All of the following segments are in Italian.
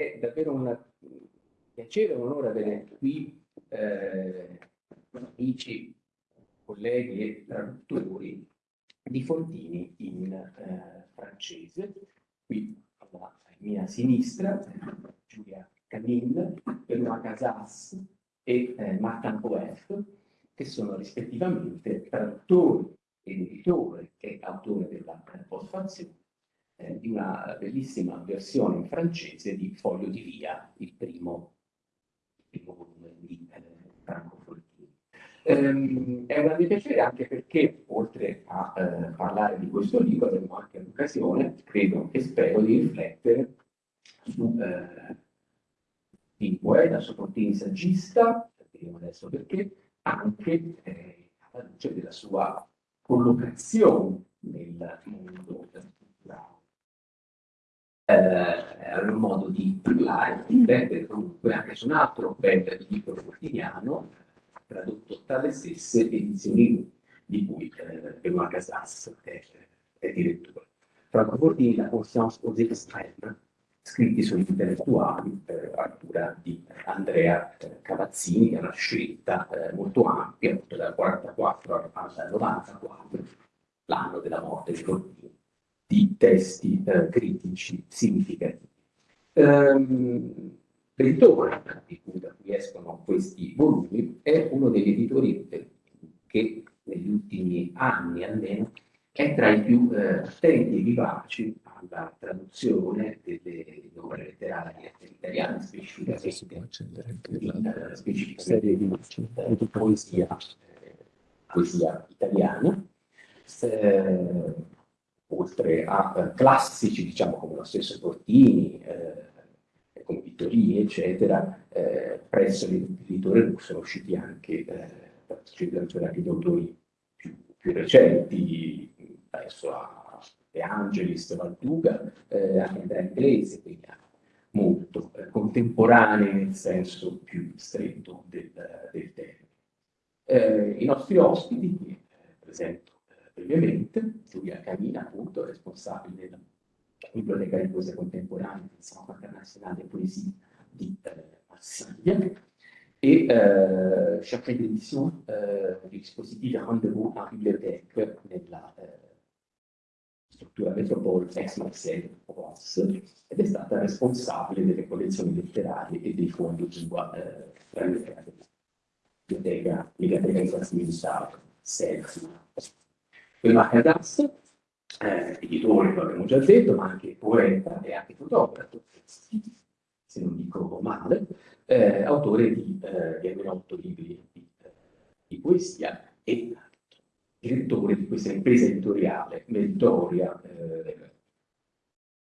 è davvero un piacere e un onore avere qui eh, amici, colleghi e traduttori di Fontini in eh, francese. Qui alla mia sinistra Giulia Canin, Benoît Casas e eh, Martin Poef, che sono rispettivamente traduttori ed editore e autore della postfazione eh, di una bellissima versione in francese di Foglio di Via, il primo, il primo volume di eh, Franco Fortini. Ehm, è un grande piacere anche perché, oltre a eh, parlare di questo libro, avremo anche l'occasione, credo e spero, di riflettere su eh, il poeta, su Fortini saggista, vedremo adesso perché, anche eh, alla luce della sua collocazione nel mondo culturale eh, modo di parlare, di riflettere comunque anche su un altro bel libro quotidiano tradotto tra le stesse edizioni di cui eh, Casas è, è direttore. Franco Bordini, La conscience aux extrêmes, scritti sugli intellettuali eh, a cura di Andrea eh, Cavazzini, che è una scelta eh, molto ampia, dal 44 al 94, l'anno della morte di Bordini di testi eh, critici significativi. Um, L'editore di cui, da cui escono questi volumi è uno degli editori che negli ultimi anni almeno è tra i più eh, attenti e vivaci alla traduzione delle opere letterarie italiane, specificamente, eh, specificamente di poesia, eh, poesia italiana. Eh, oltre a eh, classici, diciamo come lo stesso Portini, eh, come Vittorini, eccetera, eh, presso l'editore russo sono usciti anche, eh, anche gli autori più, più, recenti, adesso a De Angelis, Valduga, eh, anche Andrea Inglese, quindi molto eh, contemporanei nel senso più stretto del, del termine. Eh, I nostri ospiti, presento brevemente, Giulia Camina, appunto, responsabile della Biblioteca di Poesia Contemporanea del Centro Internazionale Poesie di eh, Marsiglia, e euh, chargé d'édition euh, du dispositif Rendez-vous en bibliothèque nella eh, struttura Metropole ex-Marseille Provence ed è stata responsabile delle collezioni letterarie e dei fondi di lingua eh, della biblioteca, biblioteca infrastrutturale, SELFI, Benoît Cadas, eh, editore, lo abbiamo già detto, ma anche poeta e anche fotografo, se non dico male, eh, autore di, eh, di almeno otto libri di, di, poesia e direttore di questa impresa editoriale meritoria, eh,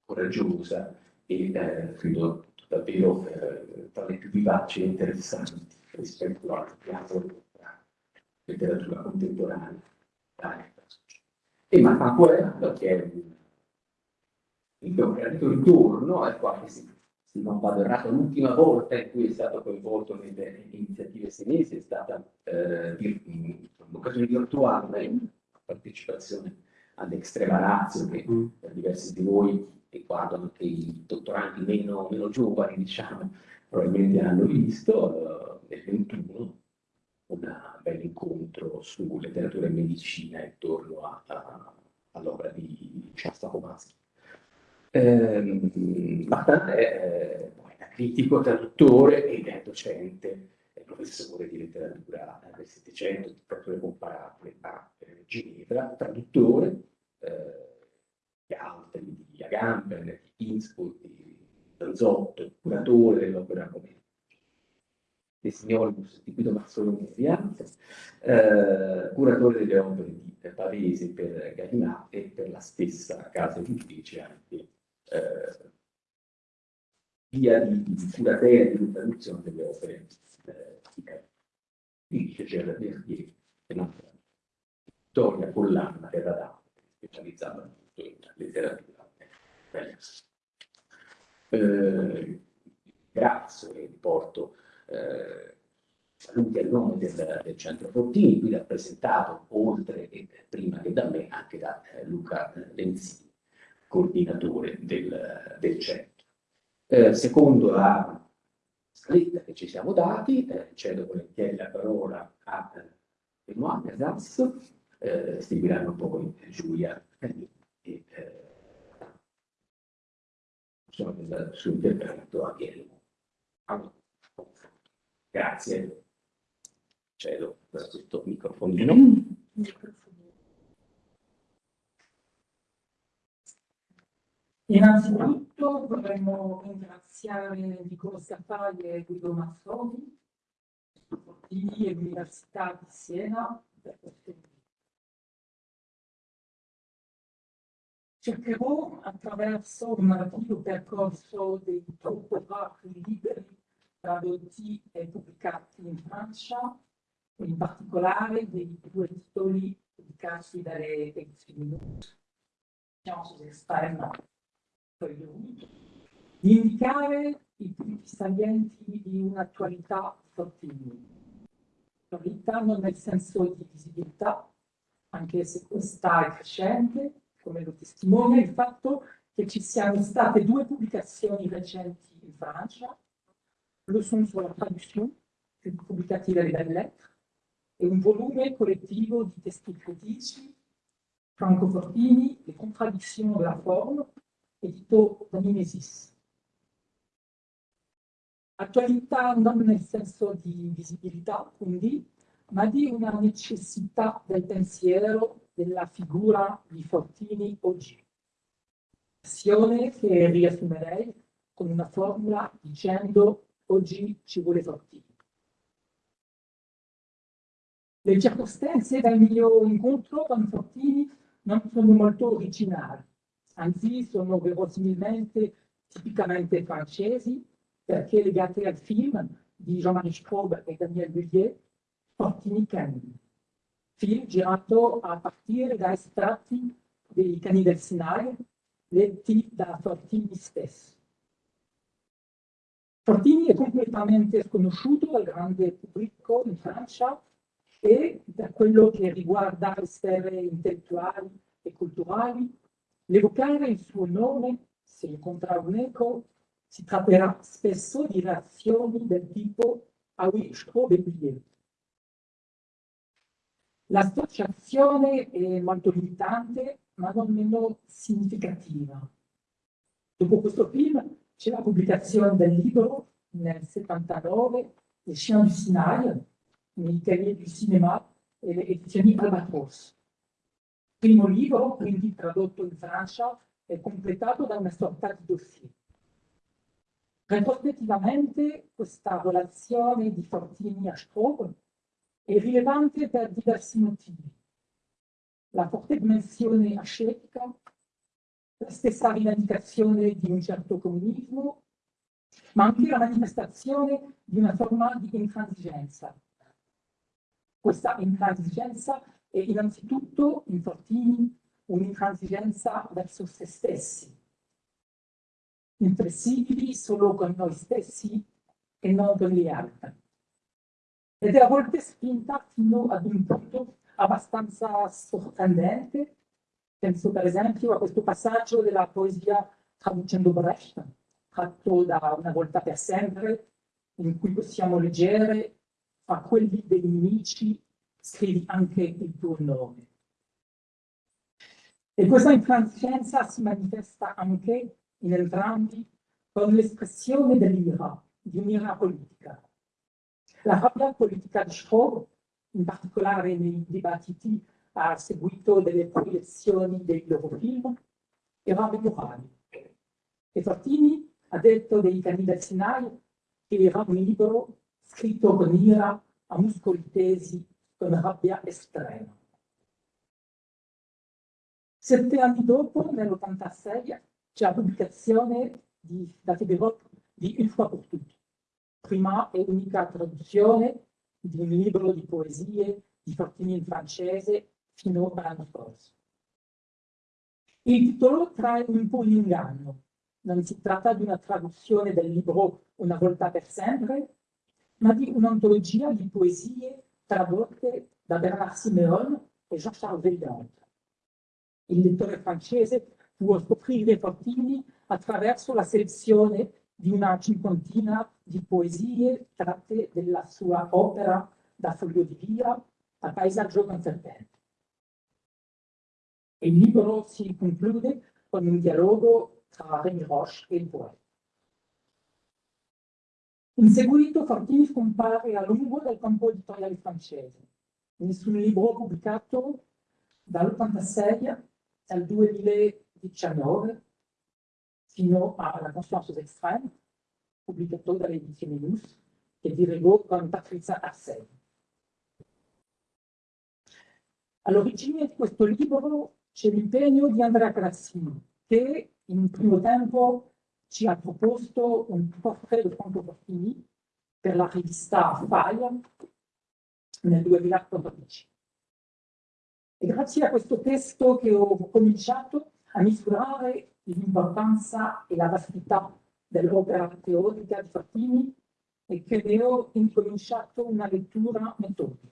coraggiosa e eh, credo davvero eh, tra le più vivaci e interessanti rispetto al piano della letteratura contemporanea e Martin Poel, che è mio creato ritorno, è qua che si, se non vado errato, l'ultima volta in cui è stato coinvolto nelle iniziative senesi è stata eh, un'occasione virtuale, partecipazione all'Extrema Razio, che mm. per diversi di voi riguardano anche i dottorandi meno, meno giovani, diciamo, probabilmente hanno visto, eh, nel 21 un bel incontro su letteratura e medicina intorno all'opera di Shasta Komansky. Eh, Martin è poeta critico, traduttore ed è docente, è professore di letteratura del Settecento, proprio comparabile a Ginevra, traduttore eh, di altri, di Agamben, di Innsbruck, di Danzotto, curatore dell'opera come dei Signoribus di Guido Mazzoloni Vianza, eh, curatore delle opere di Pavese per Gallinà e per la stessa casa editrice anche eh, via di, di curatela di traduzione delle opere eh, di Gerard Verdier e un'altra Vittoria Collanna Terra d'Arte, specializzata appunto in letteratura eh, grazie e riporto eh, saluti a nome del, del, Centro Fortini, qui rappresentato oltre e prima che da me anche da eh, Luca Lenzini, coordinatore del, del centro. Eh, secondo la scaletta che ci siamo dati, eh, cedo volentieri la parola a eh, Benoît Casas, eh, seguiranno poi Giulia e eh, insomma, il suo intervento a Chielmo. Grazie. Cedo questo microfonino. Innanzitutto vorremmo ringraziare Nicola Scappagli e Guido Mazzoni, Fortini e l'Università di Siena per questo invito. Cercherò attraverso un narrativo percorso dei topografi liberi tradotti e pubblicati in Francia, in particolare dei due titoli pubblicati dalle edizioni Sciences Extrêmes di indicare i punti salienti di un'attualità fortini. Attualità non nel senso di visibilità, anche se questa è crescente, come lo testimonia il fatto che ci siano state due pubblicazioni recenti in Francia, le sono sulla traduzione, pubblicati dalle Belles Lettres, e un volume collettivo di testi critici, Franco Fortini, Le contraddizioni della forma, edito da Mimesis. Attualità non nel senso di visibilità, quindi, ma di una necessità del pensiero della figura di Fortini oggi. Azione che riassumerei con una formula dicendo oggi ci vuole Fortini. Le circostanze del mio incontro con Fortini non sono molto originali anzi sono verosimilmente tipicamente francesi, perché legate al film di Jean-Marie Straub e Daniel Bullier, Fortini Cani, film girato a partire da estratti dei cani del Sinai, letti da Fortini stesso. Fortini è completamente sconosciuto al grande pubblico in Francia e per quello che riguarda le sfere intellettuali e culturali L'evocare il suo nome, se incontra un eco, si tratterà spesso di reazioni del tipo «Ah oui, je trouve oublié». L'associazione è molto limitante, ma non meno significativa. Dopo questo film c'è la pubblicazione del libro nel 79, Les chiens du Sinaï, nei cahiers du cinéma le edizioni Albatros primo libro, quindi tradotto in Francia, è completato da una sorta di dossier. Retrospettivamente questa relazione di Fortini a Straub è rilevante per diversi motivi. La forte dimensione ascetica, la stessa rivendicazione di un certo comunismo, ma anche la manifestazione di una forma di intransigenza. Questa intransigenza e innanzitutto in Fortini un'intransigenza verso se stessi, inflessibili solo con noi stessi e non con gli altri. Ed è a volte spinta fino ad un punto abbastanza sorprendente. Penso per esempio a questo passaggio della poesia traducendo Brecht, tratto da Una volta per sempre, in cui possiamo leggere a quelli dei nemici scrivi anche il tuo nome. E questa intransigenza si manifesta anche in entrambi con l'espressione dell'ira, di un'ira politica. La rabbia politica di Straub, in particolare nei dibattiti a seguito delle proiezioni dei loro film, era memorabile. E Fortini ha detto dei cani del Sinai che era un libro scritto con ira a muscoli tesi con rabbia estrema. Sette anni dopo, nell'86, c'è la pubblicazione di, da Federop di Une fois pour toutes, prima e unica traduzione di un libro di poesie di Fortini in francese fino all'anno scorso. Il titolo trae un po' in inganno. Non si tratta di una traduzione del libro Una volta per sempre, ma di un'antologia di poesie tradotte da Bernard Simeon e Jean-Charles Veillant. Il lettore francese può scoprire Fortini attraverso la selezione di una cinquantina di poesie tratte della sua opera da foglio di via a paesaggio conservente. Il libro si conclude con un dialogo tra Rémi Roche e il poeta. In seguito Fortini scompare a lungo dal campo editoriale francese. Nessun libro pubblicato dall'86 al 2019 fino alla Conscience Extrême, pubblicato dalle edizioni Luz, che dirigò con Patrizia Arseni. All'origine di questo libro c'è l'impegno di Andrea Grassini, che in primo tempo ci ha proposto un portrait Franco Fortini per la rivista Fire nel 2014. E grazie a questo testo che ho cominciato a misurare l'importanza e la vastità dell'opera teorica di Fortini e che ne ho incominciato una lettura metodica.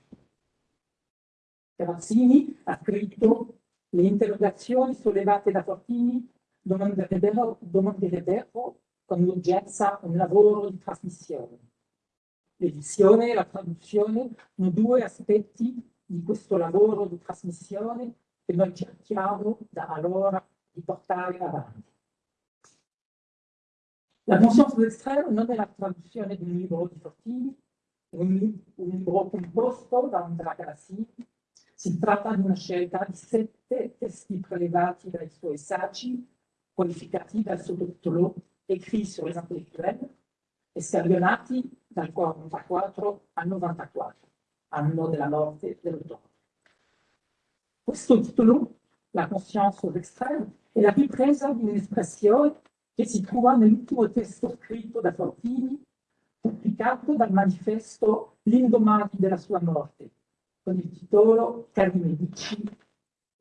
Grazzini ha scritto le interrogazioni sollevate da Fortini domanderebbero, domanderebbero con urgenza un lavoro di trasmissione. L'edizione e la traduzione sono due aspetti di questo lavoro di trasmissione che noi cerchiamo da allora di portare avanti. La conscience d'estrême non è la traduzione di un libro di Fortini, un, un libro composto da Andrea Grassini, si tratta di una scelta di sette testi prelevati dai suoi saggi, qualificati dal sottotitolo Écrits sur les intellectuels e scagionati dal 44 al 94, anno della morte dell'autore. Questo titolo, La conscience d'extrême, è la ripresa di un'espressione che si trova nell'ultimo testo scritto da Fortini, pubblicato dal manifesto l'indomani della sua morte, con il titolo Cari Medici,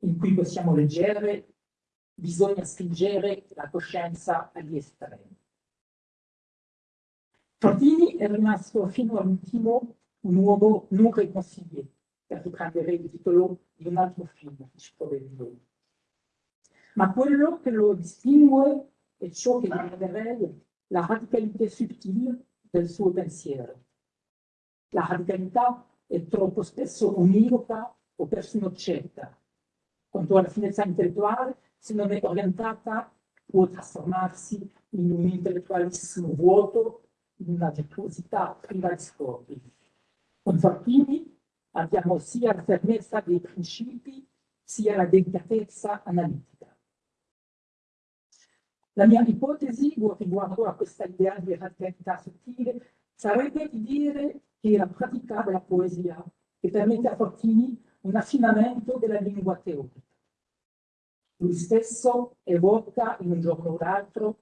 in cui possiamo leggere bisogna spingere la coscienza agli estremi. Fortini è rimasto fino all'ultimo un uomo non riconsiglié, per riprendere il titolo di un altro film che ci troveremo. Ma quello che lo distingue è ciò che chiamerei la radicalità sottile del suo pensiero. La radicalità è troppo spesso univoca o persino cieca. Quanto alla finezza intellettuale, se non è orientata, può trasformarsi in un intellettualismo vuoto, in una virtuosità priva di scopi. Con Fortini abbiamo sia la fermezza dei principi, sia la delicatezza analitica. La mia ipotesi riguardo a questa idea di radicalità sottile sarebbe di dire che la pratica della poesia che permette a Fortini un affinamento della lingua teorica. Lui stesso evoca in un giorno o l'altro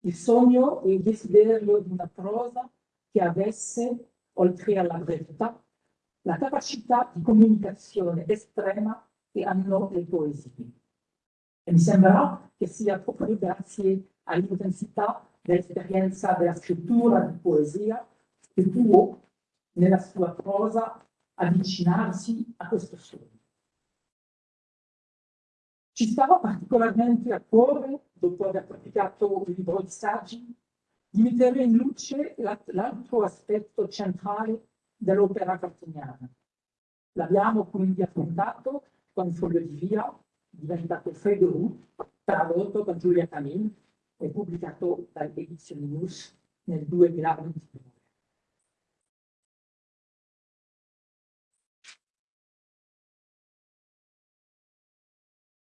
il sogno e il desiderio di una prosa che avesse, oltre alla brevità, la capacità di comunicazione estrema che hanno le poesie. E mi sembra che sia proprio grazie all'intensità dell'esperienza della scrittura di poesia che può nella sua prosa avvicinarsi a questo sogno. Ci stava particolarmente a cuore, dopo aver pubblicato il libro di saggi, di mettere in luce l'altro aspetto centrale dell'opera cartiniana. L'abbiamo quindi affrontato con Foglio di Via, diventato Fedorù, tradotto con Giulia Camille e pubblicato dalle edizioni News nel 2022.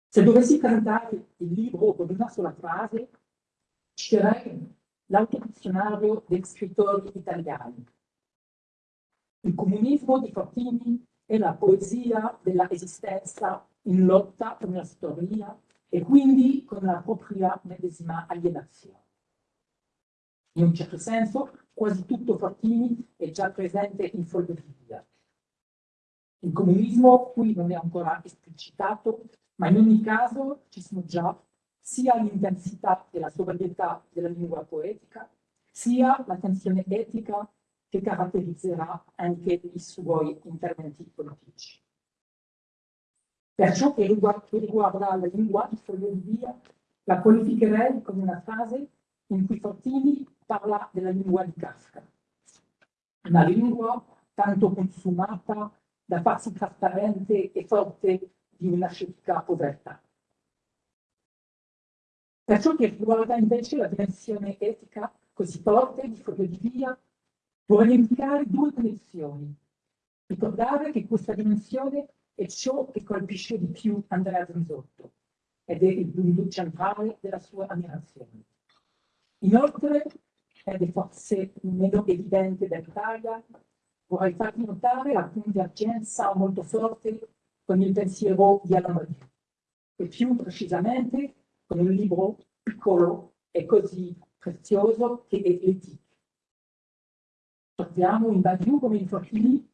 Se dovessi cantare il libro con una sola frase, citerei l'autodizionario degli scrittori italiani. Il comunismo di Fortini è la poesia della esistenza in lotta per una storia e quindi con la propria medesima alienazione. In un certo senso, quasi tutto Fortini è già presente in Folgoria. Il comunismo qui non è ancora esplicitato, ma in ogni caso ci sono già sia l'intensità e la sobrietà della lingua poetica, sia la tensione etica che caratterizzerà anche i suoi interventi politici. Per ciò che riguarda, che riguarda la lingua di Foglio di Via, la qualificherei come una frase in cui Fortini parla della lingua di Kafka, una lingua tanto consumata da farsi trasparente e forte di una scetica povertà. Per ciò che riguarda invece la dimensione etica così forte di Foglio di Via, vorrei indicare due connessioni. Ricordare che questa dimensione è ciò che colpisce di più Andrea Zrisotto ed è il punto centrale della sua ammirazione. Inoltre, ed è forse meno evidente dell'Italia, vorrei farvi notare la convergenza molto forte con il pensiero di Alain e più precisamente con un libro piccolo e così prezioso che è l'Etique. Troviamo in Badiou come in Fortini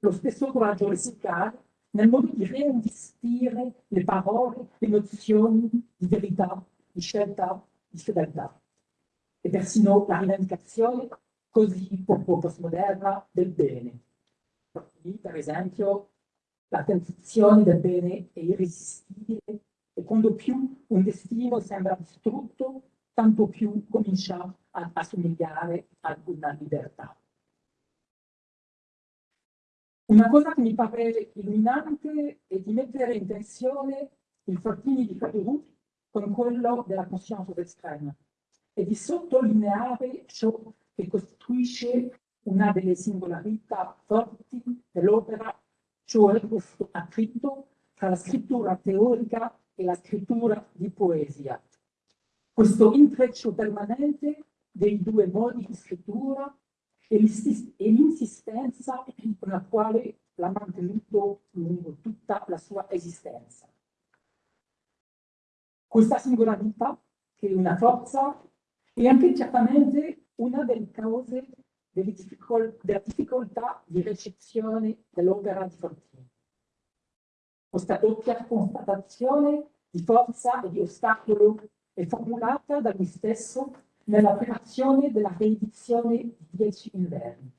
lo stesso coraggio lessicale nel modo di reinvestire le parole, le nozioni di verità, di scelta, di fedeltà e persino la rivendicazione così poco postmoderna del bene. Per esempio, la tentazione del bene è irresistibile e quando più un destino sembra distrutto, tanto più comincia a assomigliare ad una libertà. Una cosa che mi pare illuminante è di mettere in tensione il Fortini di Cadourou con quello della conscienza estrema e di sottolineare ciò che costituisce una delle singolarità forti dell'opera, cioè questo attrito tra la scrittura teorica e la scrittura di poesia. Questo intreccio permanente dei due modi di scrittura e l'insistenza con la quale l'ha mantenuto lungo tutta la sua esistenza. Questa singolarità, che è una forza, è anche certamente una delle cause delle difficol della difficoltà di ricezione dell'opera di Fortini. Questa doppia constatazione di forza e di ostacolo è formulata da lui stesso nella creazione della riedizione di Dieci Inverni.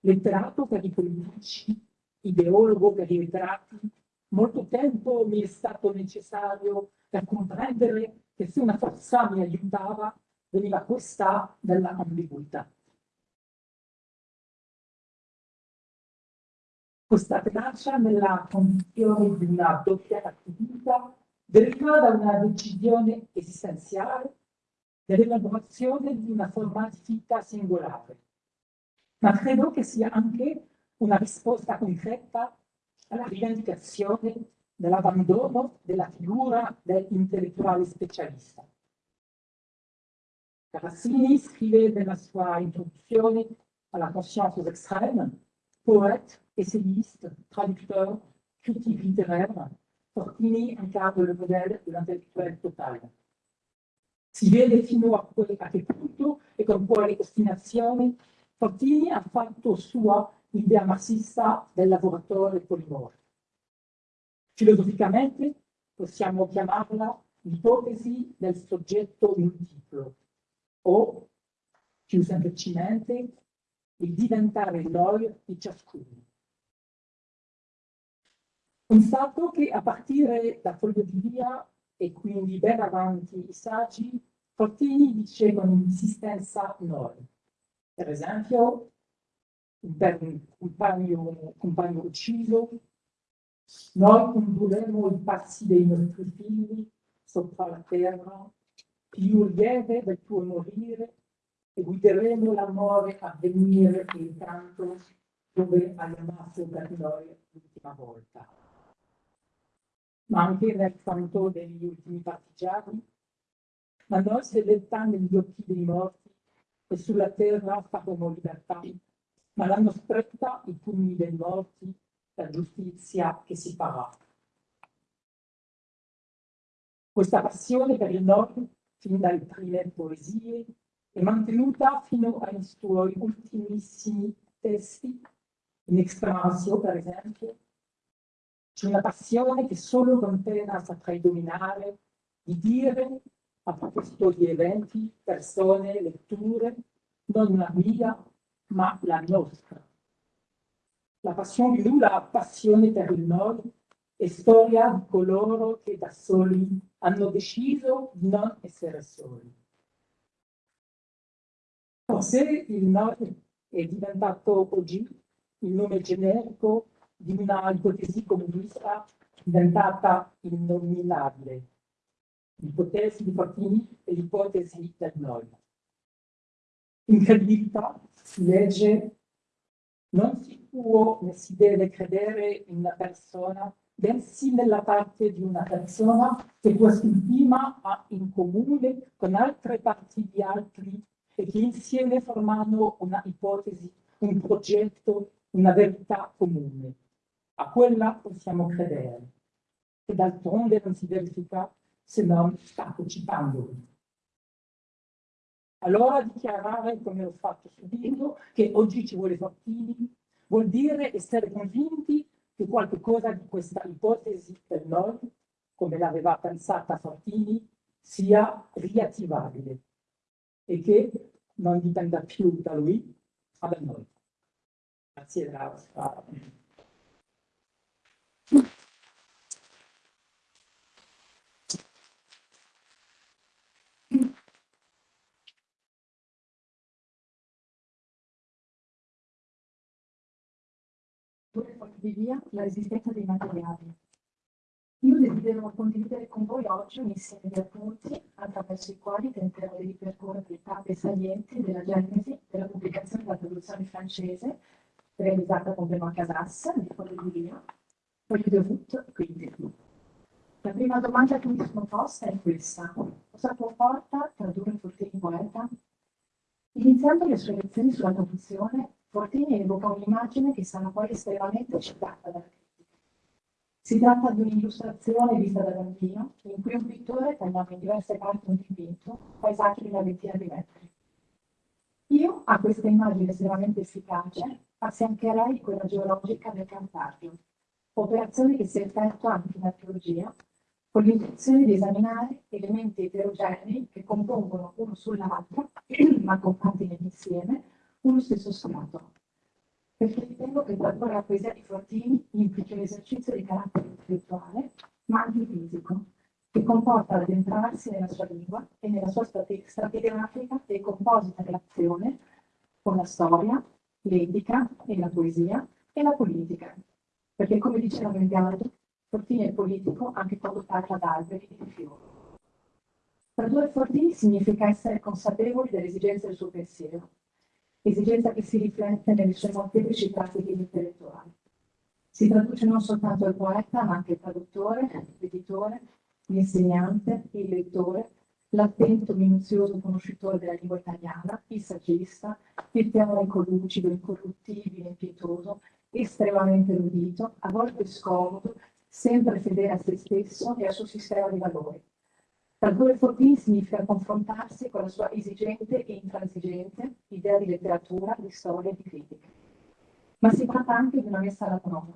Letterato per i politici, ideologo per i ritratti, molto tempo mi è stato necessario per comprendere che se una forza mi aiutava, veniva questa della ambiguità. Questa tenacia nella condizione di una doppia attività deriva da una decisione esistenziale dell'elaborazione di una forma di vita singolare. Ma credo che sia anche una risposta concreta alla rivendicazione dell'abbandono della figura dell'intellettuale specialista. Carassini scrive nella sua introduzione alla conscience extrême, poète, essayiste, traducteur, critique littéraire, Fortini incarne le modèle de l'intellettuel total. Si vede fino a, a che punto e con quale ostinazione Fortini ha fatto sua l'idea marxista del lavoratore polimorfo. Filosoficamente possiamo chiamarla l'ipotesi del soggetto multiplo o, più semplicemente, il diventare noi di ciascuno. Constato che a partire da Foglio di Via e quindi ben avanti i saggi, Fortini dice con insistenza noi. Per esempio, un compagno, compagno ucciso, noi condurremo i passi dei nostri figli sopra la terra, più lieve del tuo morire, e guideremo l'amore a venire intanto dove hai amato per noi l'ultima volta. Ma anche nel canto degli ultimi partigiani, la nostra fedeltà negli occhi dei morti e sulla terra faremo libertà, ma l'hanno stretta i pugni dei morti, la giustizia che si farà. Questa passione per il nord, fin dalle prime poesie, è mantenuta fino ai suoi ultimissimi testi, in Extramasio per esempio. C'è una passione che solo con saprei dominare, di dire a proposito di eventi, persone, letture, non la mia, ma la nostra. La passione di lui, la passione per il nord, è storia di coloro che da soli hanno deciso di non essere soli. Forse il nome è diventato oggi il nome generico di una ipotesi comunista diventata innominabile. L'ipotesi di Fortini e l'ipotesi del noi. In credibilità si legge non si può né si deve credere in una persona, bensì nella parte di una persona che quest'ultima ha in comune con altre parti di altri e che insieme formano una ipotesi, un progetto, una verità comune. A quella possiamo credere, che d'altronde non si verifica se non partecipando. Allora dichiarare, come ho fatto subito, che oggi ci vuole Fortini, vuol dire essere convinti che qualcosa di questa ipotesi per noi, come l'aveva pensata Fortini, sia riattivabile e che non dipenda più da lui, ma da noi. Grazie della via la resistenza dei materiali. Io desidero condividere con voi oggi un insieme di appunti attraverso i quali tenterò di ripercorrere le tappe salienti della genesi della pubblicazione della traduzione francese realizzata con Benoît Casas di via, poi di Route, quindi. La prima domanda che mi sono posta è questa. Cosa comporta tradurre Fortini poeta? Iniziando le sue lezioni sulla traduzione, Fortini evoca un'immagine che sarà poi estremamente citata dalla critica. Si tratta di un'illustrazione vista da bambino, in cui un pittore tagliava in diverse parti un dipinto, paesaggi di una ventina di metri. Io a questa immagine estremamente efficace affiancherei quella geologica del Cantario, operazione che si effettua anche in archeologia, con l'intenzione di esaminare elementi eterogenei che compongono uno sull'altro, ma compatti insieme, uno stesso strato. Perché ritengo che tradurre la poesia di Fortini implichi un esercizio di carattere intellettuale, ma anche fisico, che comporta l'addentrarsi nella sua lingua e nella sua stratigrafica e composita relazione con la storia, l'etica e la poesia e la politica. Perché come diceva Mengaldo, Fortini è politico anche quando parla d'alberi e di fiori. Tradurre Fortini significa essere consapevoli delle esigenze del suo pensiero, esigenza che si riflette nelle sue molteplici pratiche intellettuali. Si traduce non soltanto il poeta, ma anche il traduttore, l'editore, l'insegnante, il lettore, l'attento, minuzioso conoscitore della lingua italiana, il saggista, il teorico lucido, incorruttibile, impietoso, estremamente erudito, a volte scomodo, sempre fedele a se stesso e al suo sistema di valori. Tradurre Fortini significa confrontarsi con la sua esigente e intransigente idea di letteratura, di storia e di critica. Ma si tratta anche di una messa alla prova.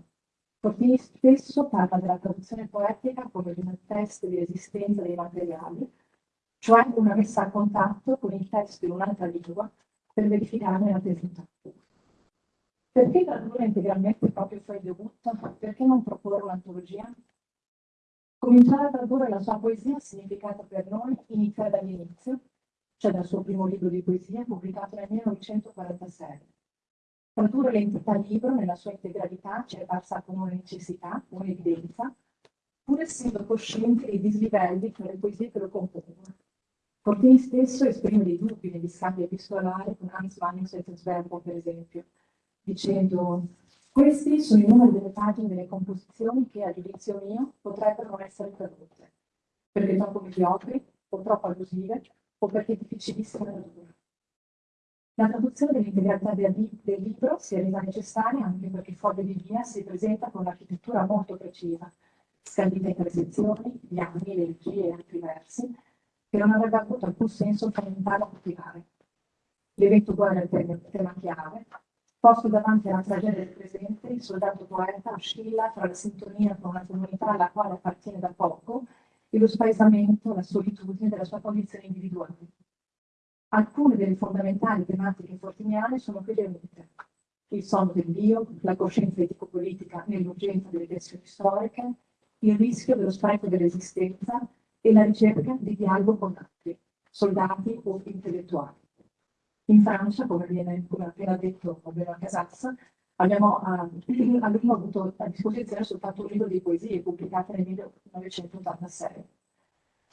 Fortini stesso parla della traduzione poetica come di un test di esistenza dei materiali, cioè una messa a contatto con il testo in un'altra lingua per verificarne la tesità. Perché tradurre integralmente proprio suoi debut? Perché non proporre un'antologia? Cominciare a tradurre la sua poesia ha significato per noi iniziare dall'inizio, cioè dal suo primo libro di poesia pubblicato nel 1946. Tradurre l'entità libro nella sua integralità ci è parsa come una necessità, un'evidenza, pur essendo coscienti dei dislivelli tra le poesie che lo compongono. Fortini stesso esprime dei dubbi negli scambi epistolari con Hans van Settensberger, per esempio, dicendo questi sono i numeri delle pagine delle composizioni che, a giudizio mio, potrebbero non essere tradotte, perché troppo mediocri, o troppo allusive, o perché difficilissime da tradurre. La traduzione dell'integralità del, del, libro si è resa necessaria anche perché Foglia di Via si presenta con un'architettura molto precisa, scandita in tre sezioni, gli anni, le regie e altri versi, che non avrebbe avuto alcun senso fondamentale a coltivare. L'evento guerra è il tema chiave, Posto davanti alla tragedia del presente, il soldato poeta oscilla tra la sintonia con una comunità alla quale appartiene da poco e lo spaesamento, la solitudine della sua condizione individuale. Alcune delle fondamentali tematiche fortiniane sono qui riunite. Il sonno del Dio, la coscienza etico-politica nell'urgenza delle tensioni storiche, il rischio dello spreco dell'esistenza e la ricerca di dialogo con altri, soldati o intellettuali. In Francia, come, viene, come appena detto Benoît Casas, abbiamo eh, abbiamo avuto a disposizione soltanto un libro di poesie pubblicate nel 1986.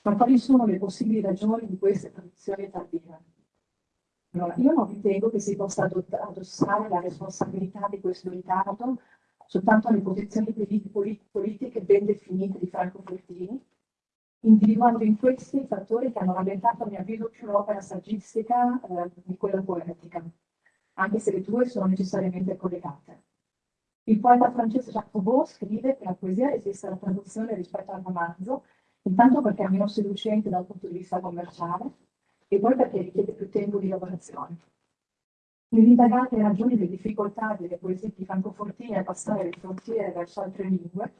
Ma quali sono le possibili ragioni di queste traduzioni tardive? Allora, io non ritengo che si possa addossare la responsabilità di questo ritardo soltanto alle posizioni politiche ben definite di Franco Fortini, individuando in questi i fattori che hanno rallentato a mio avviso più l'opera saggistica eh, di quella poetica, anche se le due sono necessariamente collegate. Il poeta francese Jacques Roubaud scrive che la poesia resiste alla traduzione rispetto al romanzo, intanto perché è meno seducente dal punto di vista commerciale e poi perché richiede più tempo di lavorazione. Nell'indagare le ragioni delle difficoltà delle poesie di francofortine a passare le frontiere verso altre lingue,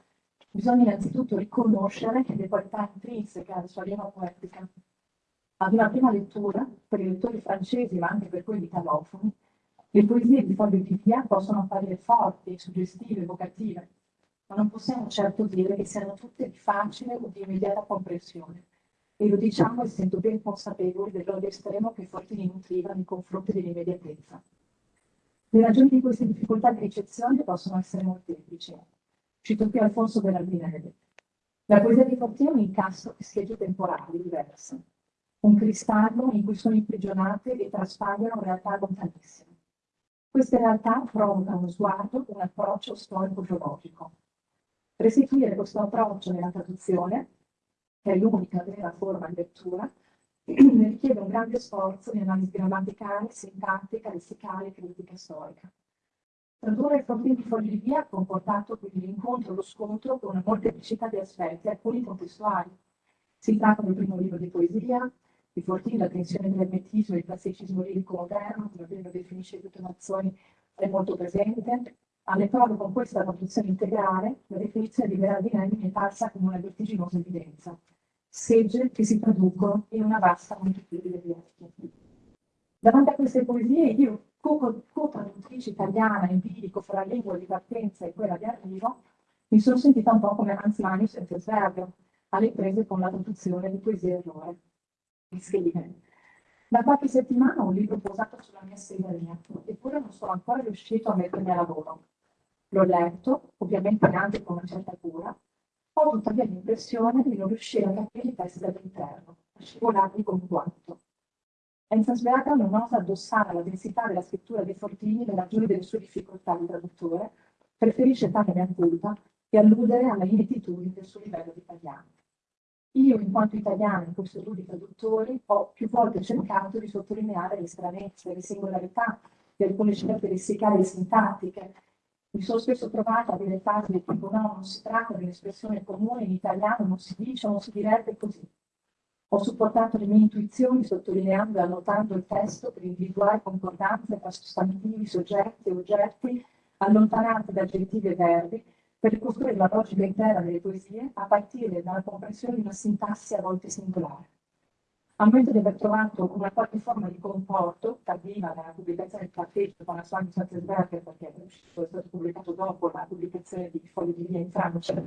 bisogna innanzitutto riconoscere le qualità intrinseche alla sua lingua poetica. Ad una prima lettura, per i lettori francesi ma anche per quelli italofoni, le poesie di Fabio di Via possono apparire forti, suggestive, evocative, ma non possiamo certo dire che siano tutte di facile o di immediata comprensione. E lo diciamo essendo ben consapevoli dell'odio estremo che Fortini nutriva nei confronti dell'immediatezza. Le ragioni di queste difficoltà di ricezione possono essere molteplici. Cito qui Alfonso Berardinelli. La poesia di Fortini è un incastro di schegge temporali diverse, un cristallo in cui sono imprigionate e traspaiono realtà lontanissime. Queste realtà provocano uno sguardo, un approccio storico-geologico. Restituire questo approccio nella traduzione, che è l'unica vera forma di lettura, richiede un grande sforzo di analisi grammaticale, sintattica, lessicale e critica storica. Tradurre il problema di via ha comportato quindi l'incontro lo scontro con una molteplicità di aspetti, alcuni contestuali. Si tratta del primo libro di poesia, di Fortini, la tensione dell'ermetismo e il classicismo lirico moderno, come ben lo definisce tutte Mazzoni, è molto presente. Alle prove con questa traduzione integrale, la definizione di Berardinelli è parsa come una vertiginosa evidenza. Segge che si traducono in una vasta moltitudine di atti. Davanti a queste poesie, io, co-traduttrice italiana, empirico fra la lingua di partenza e quella di arrivo, mi sono sentita un po' come Hans Manius senza svergo, alle prese con la traduzione di poesie errore scrive. Da qualche settimana ho un libro posato sulla mia scrivania, eppure non sono ancora riuscito a mettermi a lavoro. L'ho letto, ovviamente anche con una certa cura, ho tuttavia l'impressione di non riuscire a capire i testi dall'interno, a scivolarli con quanto. Enzensberger non osa addossare alla densità della scrittura dei Fortini le ragioni delle sue difficoltà di traduttore, preferisce fare mia colpa e alludere alla inettitudine del suo livello di italiano. Io, in quanto italiana, in questo studio di traduttori, ho più volte cercato di sottolineare le stranezze, le singolarità di alcune scelte lessicali e sintattiche. Mi sono spesso trovata a dire frasi del tipo no, non si tratta di un'espressione comune in italiano, non si dice, non si direbbe così. Ho supportato le mie intuizioni sottolineando e annotando il testo per individuare concordanze tra sostantivi, soggetti e oggetti allontanati da aggettivi e verbi per ricostruire la logica intera delle poesie a partire dalla comprensione di una sintassi a volte singolare. Ammetto di aver trovato una qualche forma di comporto, tardiva nella pubblicazione del caffetto con la Swan Satzberger, perché è stato pubblicato dopo la pubblicazione di Fogli di Via in Francia,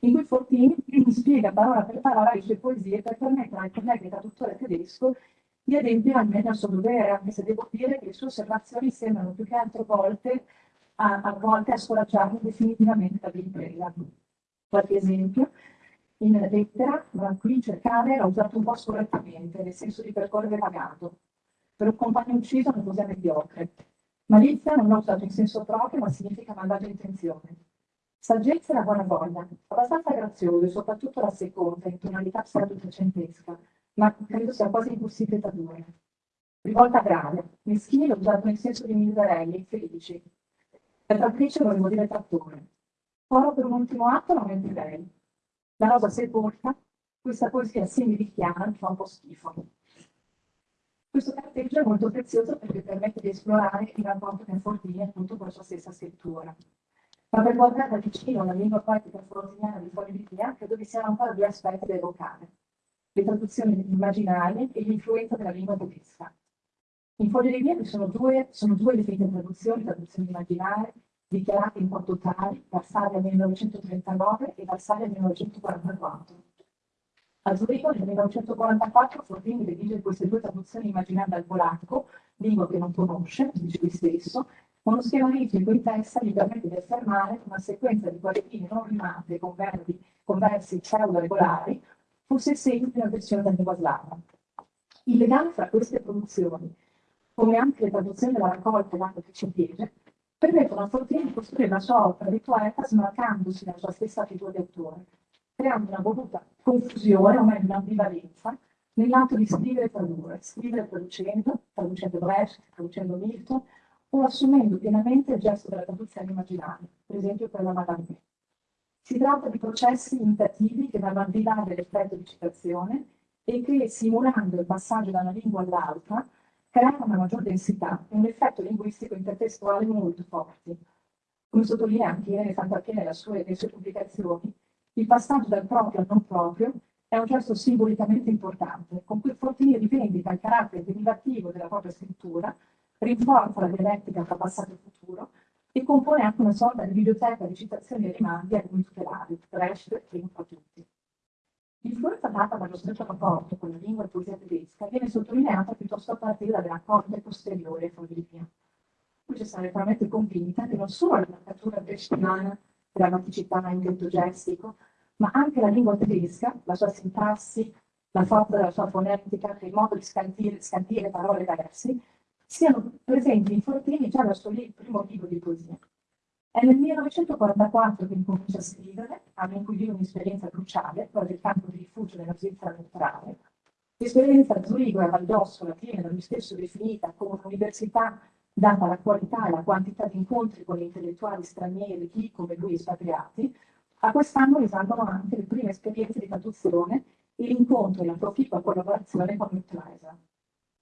in cui Fortini spiega parola per parola le sue poesie per permettere al collega traduttore tedesco di adempiere almeno al suo dovere, anche se devo dire che le sue osservazioni sembrano più che altre volte a, a volte a scoraggiarmi definitivamente dall'impresa. Qualche esempio, in lettera, qui cercare l'ho usato un po' scorrettamente, nel senso di percorrere pagato. Per un compagno ucciso una cosa mediocre. Malizia non l'ho usato in senso proprio, ma significa malvagia intenzione. Saggezza e la buona voglia, abbastanza grazioso e soprattutto la seconda, in tonalità pseudo-trecentesca, ma credo sia quasi impossibile tradurre. Rivolta grave, meschini l'ho usato in senso di miserelli, infelici, la trattrice volevo dire trattore. Oro per un ultimo atto non è lei. La rosa sepolta, questa poesia similichiana mi fa un po' schifo. Questo carteggio è molto prezioso perché permette di esplorare il rapporto che Fortini appunto con la sua stessa scrittura. Ma per guardare da vicino la lingua poetica fortiniana di Via, credo vi siano ancora due aspetti da evocare. Le traduzioni immaginarie e l'influenza della lingua tedesca. In Foglie di Via sono due, sono due definite traduzioni, traduzioni immaginarie, dichiarate in quanto tali, Varsavia 1939 e Varsavia 1944. A Zurigo nel 1944 Fortini redige queste due traduzioni immaginate al polacco, lingua che non conosce, dice lui stesso, uno schema ritmico in testa gli permette di affermare una sequenza di quadrini non rimate con verbi con versi pseudo-regolari fosse sempre una versione da lingua. Il legame fra queste produzioni, come anche le traduzioni della raccolta che ci piede, permettono a Fortini di costruire la sua opera di poeta smarcandosi dalla sua stessa figura di autore, creando una voluta confusione, o meglio un'ambivalenza, nell'atto di scrivere e tradurre, scrivere traducendo, traducendo Brecht, traducendo Milton, o assumendo pienamente il gesto della traduzione immaginale, per esempio per la Madame. Si tratta di processi imitativi che vanno al di là dell'effetto di citazione e che, simulando il passaggio da una lingua all'altra, creano una maggior densità e un effetto linguistico intertestuale molto forti. Come sottolinea anche Irene Santarché nelle sue, nelle sue pubblicazioni, il passaggio dal proprio al non proprio è un gesto simbolicamente importante, con cui Fortini rivendica il carattere derivativo della propria scrittura, rinforza la dialettica tra passato e futuro e compone anche una sorta di biblioteca di citazioni e rimandi a lui tutelari, Brecht primo fra tutti. L'influenza data dallo stretto rapporto con la lingua e poesia tedesca viene sottolineata piuttosto a partire dalla corte posteriore e famiglia. Qui ci sarà veramente convinta che non solo la marcatura brechtiana, grammaticità in detto gestico, ma anche la lingua tedesca, la sua sintassi, la forza della sua fonetica, il modo di scandire, scandire parole da versi, siano presenti in Fortini già dal suo primo libro di poesia. È nel 1944 che incomincia a scrivere, anno in cui vive un'esperienza cruciale, quella del campo di rifugio nella Svizzera neutrale. L'esperienza a Zurigo e a Valdossola viene da lui stesso definita come un'università data la qualità e la quantità di incontri con intellettuali stranieri, chi come lui espatriati, a quest'anno risalgono anche le prime esperienze di traduzione e l'incontro e la proficua collaborazione con Mittleisa.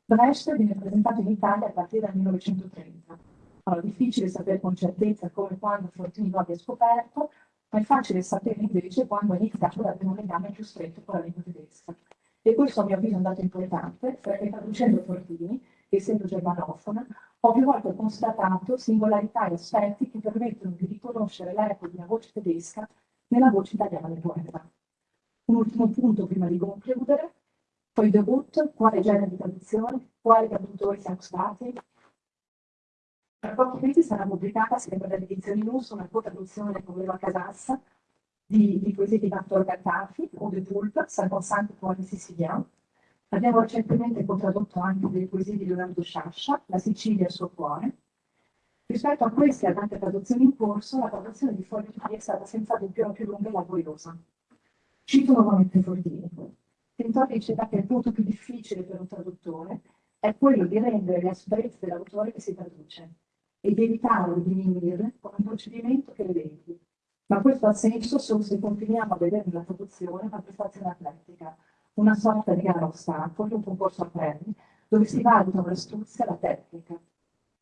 Brecht viene presentato in Italia a partire dal 1930. Allora, difficile sapere con certezza come e quando Fortini lo abbia scoperto, ma è facile sapere invece quando è iniziato ad avere un legame più stretto con la lingua tedesca. E questo a mio avviso è un dato importante, perché traducendo Fortini, essendo germanofona, ho più volte constatato singolarità e aspetti che permettono di riconoscere l'eco di una voce tedesca nella voce italiana del poeta. Un ultimo punto prima di concludere, poi debut, quale genere di traduzione, quali traduttori siamo stati. Tra pochi mesi sarà pubblicata, sempre dalle edizioni Lusso, una co-traduzione con Leva Casassa di, di poesie di Victor Gattafi o de Pulp, 50 poemi siciliani. Abbiamo recentemente co-tradotto anche delle poesie di Leonardo Sciascia, La Sicilia e il suo cuore. Rispetto a queste e ad altre traduzioni in corso, la traduzione di Fogli è stata senza dubbio la più lunga e laboriosa. Cito nuovamente Fordini. Tintori diceva che il punto più difficile per un traduttore è quello di rendere le asprezze dell'autore che si traduce e di evitare di diminuire con un procedimento che le elenchi. Ma questo ha senso solo se continuiamo a vedere nella traduzione una prestazione atletica, una sorta di gara a ostacoli, un concorso a premi, dove si valutano l'astuzia e la tecnica.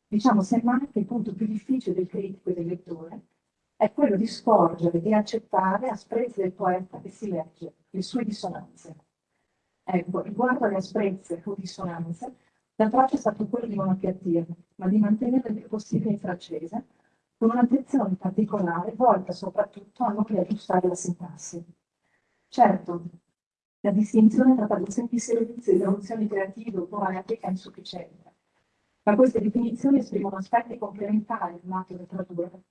Diciamo semmai che il punto più difficile del critico e del lettore è quello di scorgere e accettare asprezze del poeta che si legge, le sue dissonanze. Ecco, riguardo alle asprezze o dissonanze, l'approccio è stato quello di non appiattirle, ma di mantenerle il più possibile in francese, con un'attenzione particolare volta soprattutto a non riaggiustare la sintassi. Certo, la distinzione tra traduzioni di servizio e traduzioni creative o poetica è insufficiente, ma queste definizioni esprimono aspetti complementari dell'atto del tradurre,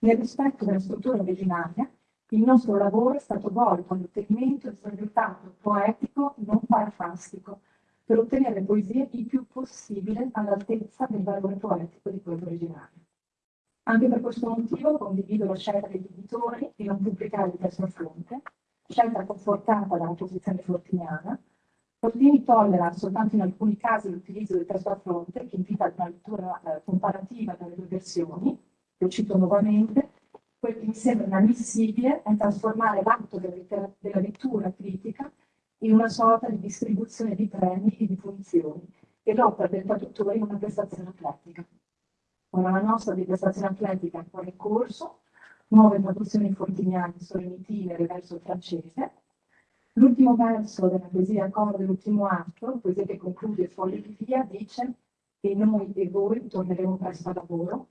nel rispetto della struttura originaria il nostro lavoro è stato volto all'ottenimento del risultato poetico non parafastico, per ottenere poesie il più possibile all'altezza del valore poetico di quello originale. Anche per questo motivo condivido la scelta degli editori di non pubblicare il testo a fronte, scelta confortata dalla posizione fortiniana. Fortini tollera soltanto in alcuni casi l'utilizzo del testo a fronte, che invita ad una lettura eh, comparativa delle due versioni, lo cito nuovamente, quel che mi sembra inammissibile è trasformare l'atto della, lettura critica in una sorta di distribuzione di premi e di funzioni e l'opera del traduttore in una prestazione atletica. Ora la nostra di prestazione atletica è ancora in corso, nuove traduzioni fortiniane sono in itinere verso il francese. L'ultimo verso della poesia coro dell'ultimo atto, poesia che conclude Fogli di via, dice che noi e voi torneremo presto a lavoro,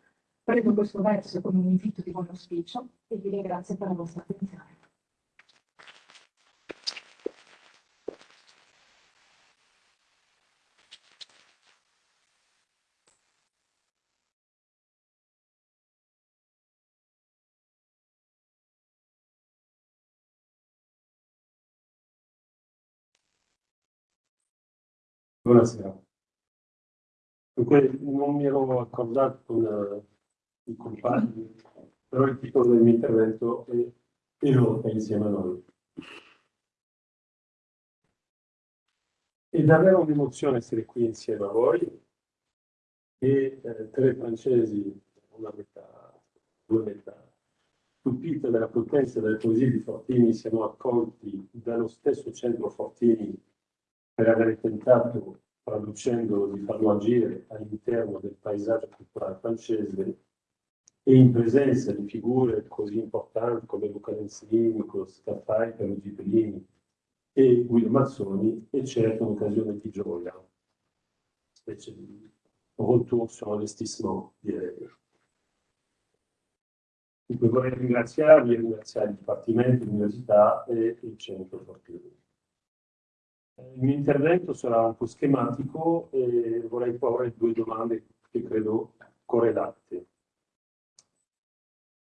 Prendo questo verso con un invito di buon auspicio e vi ringrazio per la vostra attenzione. Buonasera. Dunque, non mi ero accordato eh, i compagni, però il titolo del mio intervento è Europa insieme a noi. È davvero un'emozione essere qui insieme a voi e eh, tre francesi, una metà, due metà, stupite dalla potenza delle poesie di Fortini, siamo accolti dallo stesso centro Fortini per aver tentato, traducendo, di farlo agire all'interno del paesaggio culturale francese e in presenza di figure così importanti come Luca Lenzini, Scaffai, Peruggi Pellini e Guido Mazzoni, è certo un'occasione di gioia, specie di retour sur investissement, direi. Dunque vorrei ringraziarvi e ringraziare il Dipartimento, l'Università e il Centro Fortini. Il mio intervento sarà un po' schematico e vorrei porre due domande che credo correlate.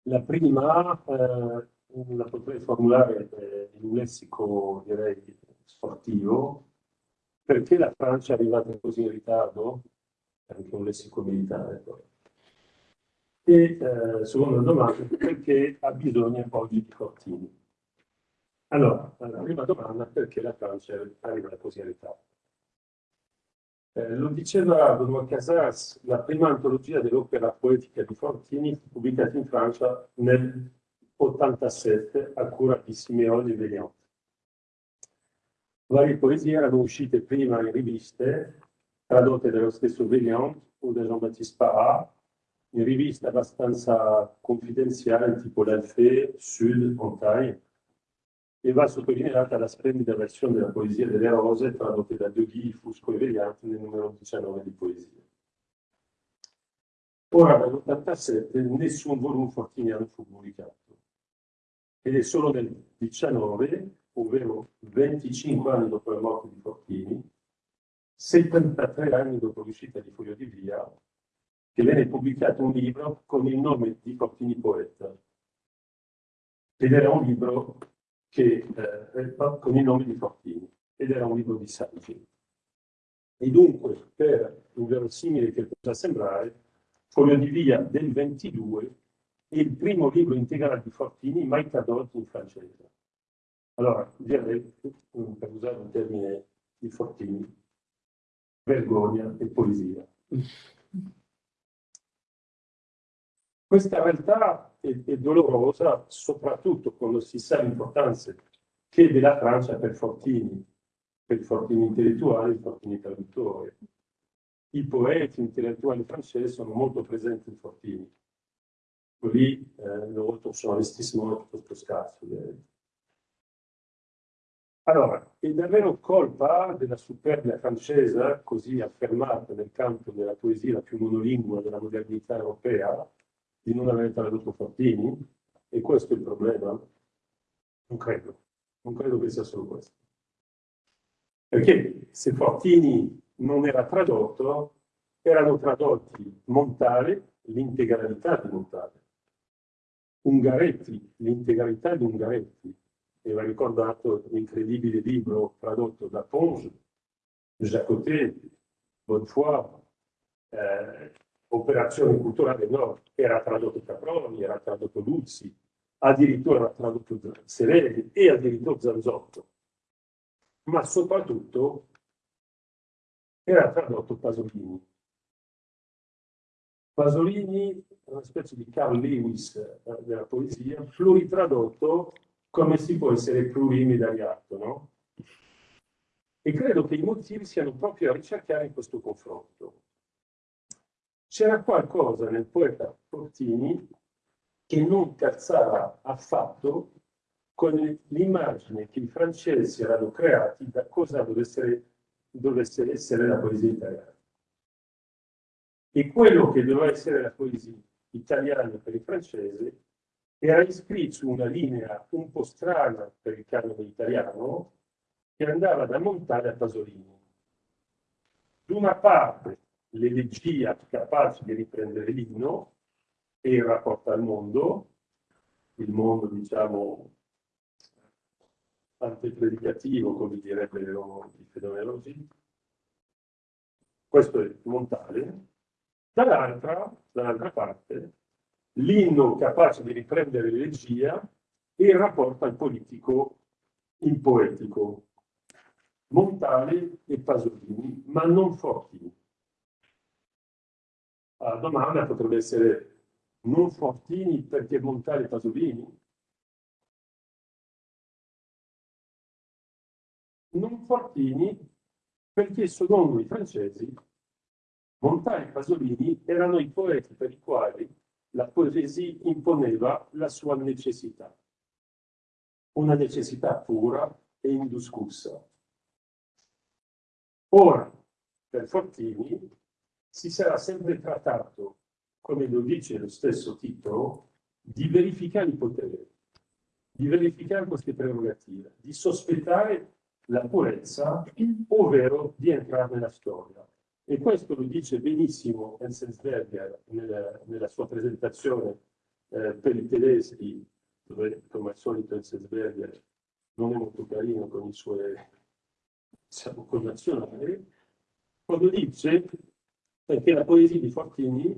La prima eh, la potrei formulare eh, in un lessico, direi, sportivo. Perché la Francia è arrivata così in ritardo? Anche un lessico militare. Poi. E eh, seconda domanda, perché ha bisogno oggi di Fortini? Allora, la prima domanda, perché la Francia arriva così in ritardo? Eh, lo diceva Benoît Casas, la prima antologia dell'opera poetica di Fortini pubblicata in Francia nel 87 a cura di Simeone Vegliant. Varie poesie erano uscite prima in riviste, tradotte dallo stesso Vegliant o da Jean-Baptiste Parra, in riviste abbastanza confidenziali tipo l'Alfée, Sud, Montagne, e va sottolineata la splendida versione della poesia delle rose tradotte da Deugui, Fusco e Vegliante nel numero 19 di poesie. Ora, dall'87, nessun volume fortiniano fu pubblicato. Ed è solo nel 19, ovvero 25 anni dopo la morte di Fortini, 73 anni dopo l'uscita di Foglio di Via, che venne pubblicato un libro con il nome di Fortini Poeta. Ed era un libro che, eh, con il nome di Fortini, ed era un libro di saggi. E dunque, per un verosimile che possa sembrare, Foglio di Via del 22 è il primo libro integrale di Fortini mai tradotto in francese. Allora, direi, per usare un termine di Fortini, vergogna e poesia. Questa realtà è, è, dolorosa soprattutto quando si sa l'importanza che della Francia per Fortini, per Fortini intellettuali, Fortini traduttori. I poeti intellettuali francesi sono molto presenti in Fortini. Lì eh, loro sono investissement piuttosto scarso. Allora, è davvero colpa della superbia francese, così affermata nel campo della poesia più monolingua della modernità europea, di non aver tradotto Fortini? E questo è il problema? Non credo. Non credo che sia solo questo. Perché se Fortini non era tradotto, erano tradotti Montale, l'integralità di Montale, Ungaretti, l'integralità di Ungaretti. E va ricordato l'incredibile libro tradotto da Ponge, Jacotet, Bonnefoy, eh, Operazione Culturale Nord, era tradotto Caproni, era tradotto Luzzi, addirittura era tradotto Sereni e addirittura Zanzotto. Ma soprattutto era tradotto Pasolini. Pasolini una specie di Carl Lewis eh, della poesia, pluritradotto come si può essere plurimedaliato, no? E credo che i motivi siano proprio a ricercare questo confronto. C'era qualcosa nel poeta Fortini che non calzava affatto con l'immagine che i francesi erano creati da cosa dovesse, dovesse essere la poesia italiana. E quello che doveva essere la poesia italiana per il francese era iscritto su una linea un po' strana per il canone italiano che andava da Montale a Pasolini. Da una parte l'elegia capace di riprendere l'inno e il rapporto al mondo, il mondo diciamo antepredicativo, come direbbe il fenomenologi, questo è Montale, dall'altra, dall'altra parte l'inno capace di riprendere l'eregia e il rapporto al politico il poetico, Montale e Pasolini, ma non Fortini. La domanda potrebbe essere non Fortini perché Montale e Pasolini? Non Fortini perché secondo i francesi Montale e Pasolini erano i poeti per i quali la poesia imponeva la sua necessità una necessità pura e indiscussa. Ora, per Fortini, si sarà sempre trattato, come lo dice lo stesso titolo, di verificare i poteri, di verificare queste prerogative, di sospettare la purezza, ovvero di entrare nella storia. E questo lo dice benissimo Enzensberger nella, nella sua presentazione eh, per i tedeschi dove come al solito il Sesberger non è molto carino con i suoi diciamo, connazionali, quando dice perché la poesia di Fortini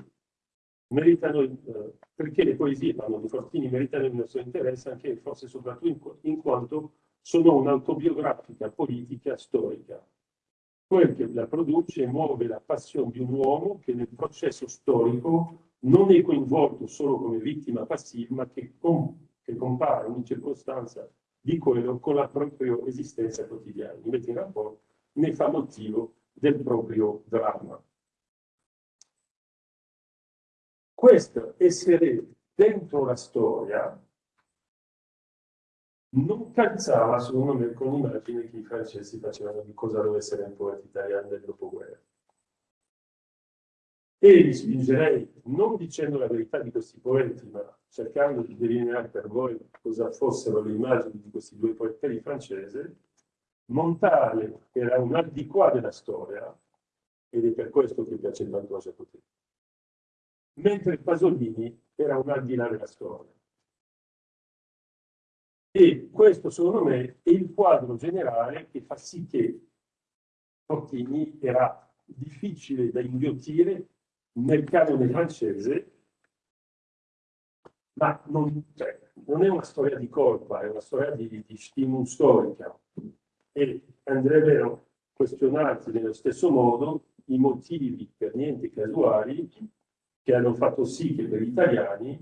meritano, eh, perché le poesie parlo di Fortini meritano il nostro interesse anche forse soprattutto in, in quanto sono un'autobiografica politica storica. Quel che la produce muove la passione di un uomo che nel processo storico non è coinvolto solo come vittima passiva, ma che con che compare in circostanza di quello con la propria esistenza quotidiana, mette in rapporto, ne fa motivo del proprio dramma. Questo essere dentro la storia non calzava, secondo me, con l'immagine che i francesi facevano di cosa doveva essere un poeta italiano del dopoguerra. E vi spingerei, non dicendo la verità di questi poeti, ma cercando di delineare per voi cosa fossero le immagini di questi due poeti francesi, Montale era un al di qua della storia, ed è per questo che piace tanto a Jacotet, mentre Pasolini era un al di là della storia. E questo, secondo me, è il quadro generale che fa sì che Fortini era difficile da inghiottire nel canone francese, ma non, cioè, non, è una storia di colpa, è una storia di, di stimolo storica. E andrebbe a questionarsi nello stesso modo i motivi per niente casuali che hanno fatto sì che per gli italiani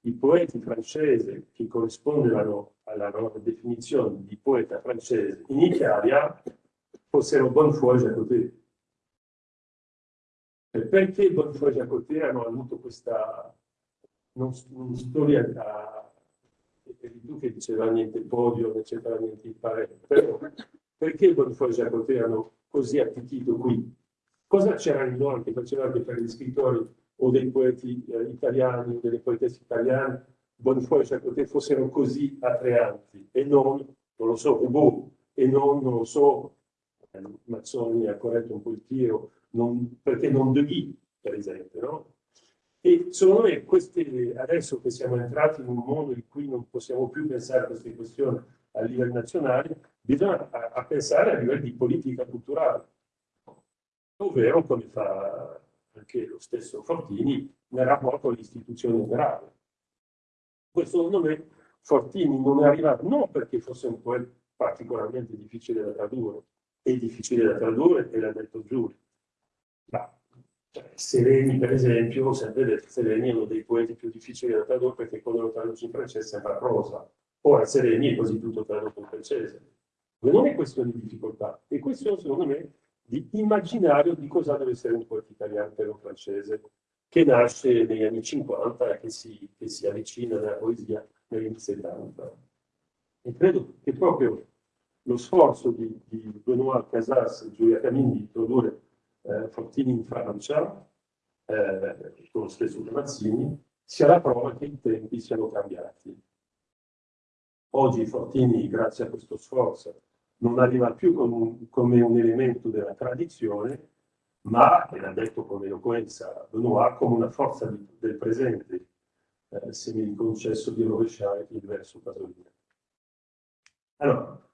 i poeti francesi che corrispondevano alla loro definizione di poeta francese in Italia fossero Bonfoy e Jacotet. Perché Bonfoy e Jacotet hanno avuto questa non, non storia da eri tu che diceva niente podio, c'entra niente il pare, però perché Bonfoy e Jacotet erano così attecchito qui? Cosa c'era in loro che faceva che per gli scrittori o dei poeti eh, italiani delle poetesse italiane Bonfoy e Jacotet fossero così attraenti e non, non lo so, Roubaud, e non, non lo so, eh, Mazzoni ha corretto un po' il tiro, non, perché non De Guy, per esempio, no? E secondo me queste, adesso che siamo entrati in un mondo in cui non possiamo più pensare a queste questioni a livello nazionale, bisogna a, a pensare a livello di politica culturale, ovvero come fa anche lo stesso Fortini nel rapporto all'istituzione operaria. Questo secondo me Fortini non è arrivato non perché fosse un poeta particolarmente difficile da tradurre, è difficile da tradurre e l'ha detto Giulio, ma cioè, Sereni, per esempio, sempre Sereni è uno dei poeti più difficili da tradurre perché quando lo traduci in francese sembra prosa. Ora Sereni è quasi tutto tradotto in francese. Non è questione di difficoltà, è questione, secondo me, di immaginario di cosa deve essere un poeta italiano per un francese che nasce negli anni 50 e che si, che si avvicina alla poesia negli anni 70. E credo che proprio lo sforzo di, di Benoît Casas e Giulia Camini di tradurre eh, Fortini in Francia, eh, con lo stesso Mazzini, sia la prova che i tempi siano cambiati. Oggi Fortini, grazie a questo sforzo, non arriva più un, come un elemento della tradizione, ma, e l'ha detto con eloquenza Benoît, come una forza di, del presente, eh, se mi concesso di rovesciare il verso Pasolini. Allora,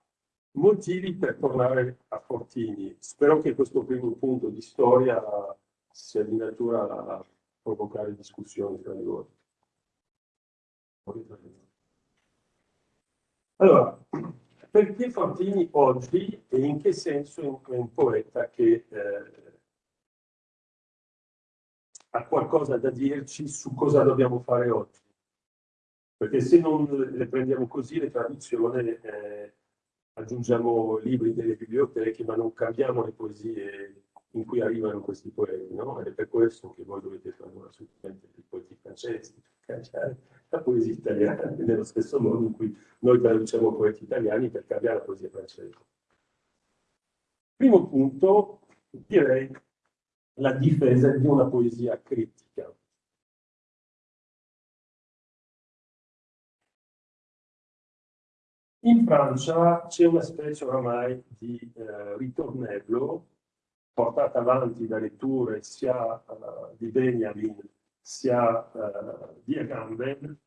motivi per tornare a. Fortini? Spero che questo primo punto di storia sia di natura a provocare discussioni tra di voi. Allora, perché Fortini oggi e in che senso è un poeta che eh, ha qualcosa da dirci su cosa dobbiamo fare oggi? Perché se non le prendiamo così, le traduzioni, eh, aggiungiamo libri nelle biblioteche, ma non cambiamo le poesie in cui arrivano questi poeti, no? Ed è per questo che voi dovete tradurre assolutamente i poeti francesi, cambiare la poesia italiana, nello stesso modo in cui noi traduciamo poeti italiani per cambiare la poesia francese. Primo punto, direi la difesa di una poesia critica. In Francia c'è una specie oramai di eh, ritornello portata avanti da letture sia uh, di Benjamin sia uh, di Agamben,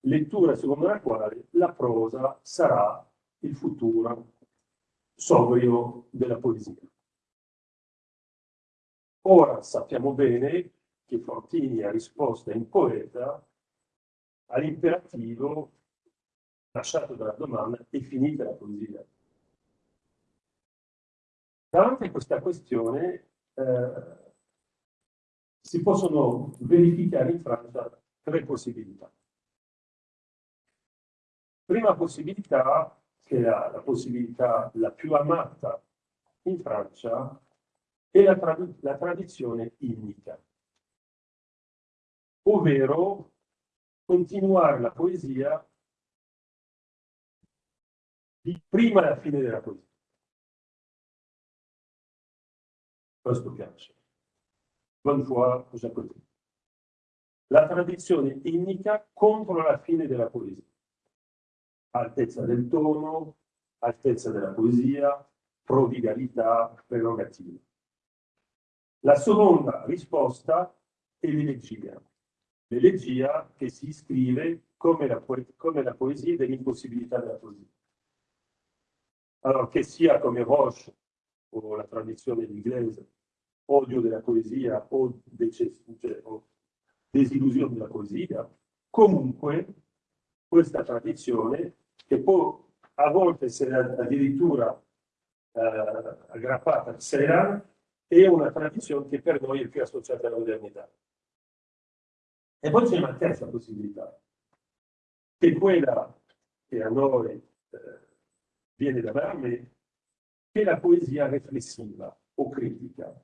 lettura secondo la quale la prosa sarà il futuro sobrio della poesia. Ora sappiamo bene che Fortini ha risposto in poeta all'imperativo lasciato dalla domanda è finita la poesia. Davanti a questa questione eh, si possono verificare in Francia tre possibilità. Prima possibilità, che è la, la possibilità la più amata in Francia, è la, trad la tradizione innica, ovvero continuare la poesia di prima alla fine della poesia. Piace. Bonne foi, Jacoté. La tradizione innica contro la fine della poesia. Altezza del tono, altezza della poesia, prodigalità, prerogativa. La seconda risposta è l'elegia. L'elegia che si iscrive come la, come la poesia dell'impossibilità della poesia. Allora, che sia come Roche o la tradizione inglese, odio della poesia o, cioè, o desillusione della poesia, comunque questa tradizione, che può a volte essere addirittura eh, aggrappata a Ceran, è una tradizione che per noi è più associata alla modernità. E poi c'è una terza possibilità, che è quella che a noi eh, viene da me, che la poesia riflessiva o critica.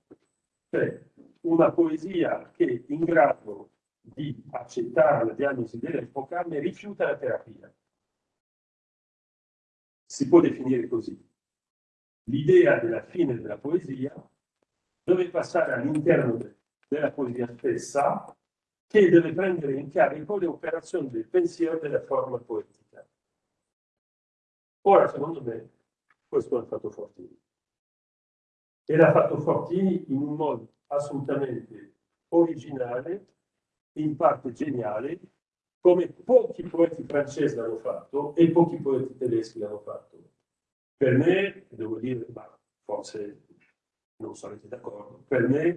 Cioè una poesia che in grado di accettare la diagnosi dell'epoca ma rifiuta la terapia. Si può definire così. L'idea della fine della poesia deve passare all'interno de della poesia stessa che deve prendere in carico le operazioni del pensiero della forma poetica. Ora, secondo me, questo l'ha fatto Fortini. E l'ha fatto Fortini in un modo assolutamente originale, in parte geniale, come pochi poeti francesi l'hanno fatto e pochi poeti tedeschi l'hanno fatto. Per me, devo dire, ma forse non sarete d'accordo, per me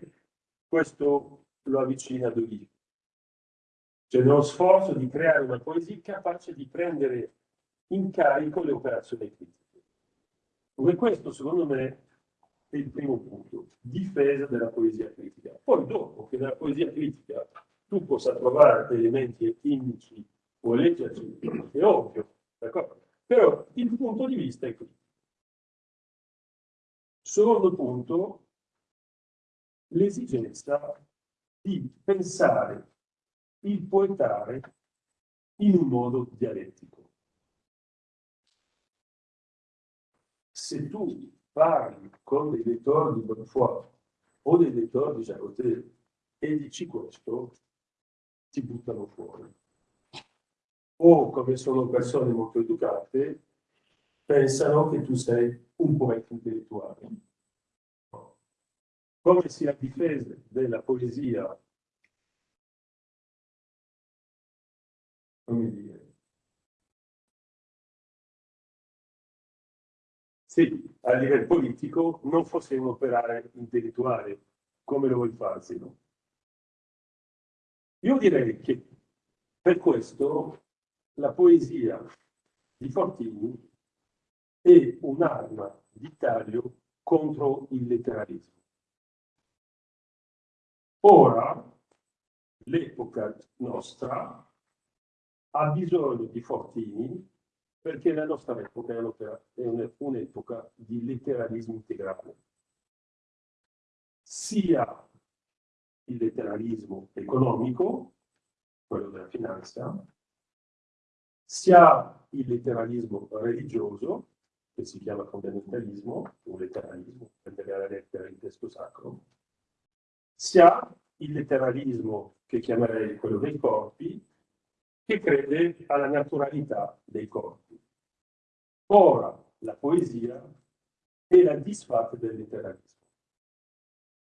questo lo avvicina a Dolly. Cioè nello sforzo di creare una poesia capace di prendere in carico le operazioni critiche. Come questo, secondo me, è il primo punto, difesa della poesia critica. Poi dopo che nella poesia critica tu possa trovare elementi etnici o leggerci, è ovvio? Però il punto di vista è qui. Secondo punto, l'esigenza di pensare il poetare in un modo dialettico. Se tu parli con dei lettori di Bonnefoy o dei lettori di Jacotet e dici questo, ti buttano fuori. O, come sono persone molto educate, pensano che tu sei un poeta intellettuale. Come sia difesa della poesia, come dire, sì, a livello politico non fosse un operare intellettuale, come lo vuoi farsi. No? Io direi che per questo la poesia di Fortini è un'arma di taglio contro il letteralismo. Ora, l'epoca nostra ha bisogno di Fortini perché la nostra epoca è un'epoca di letteralismo integrale. Sia il letteralismo economico, quello della finanza, sia il letteralismo religioso, che si chiama fondamentalismo, un letteralismo, prendere alla lettera il testo sacro, sia il letteralismo che chiamerei quello dei corpi, che crede alla naturalità dei corpi. Ora la poesia è la disfatta del letteralismo.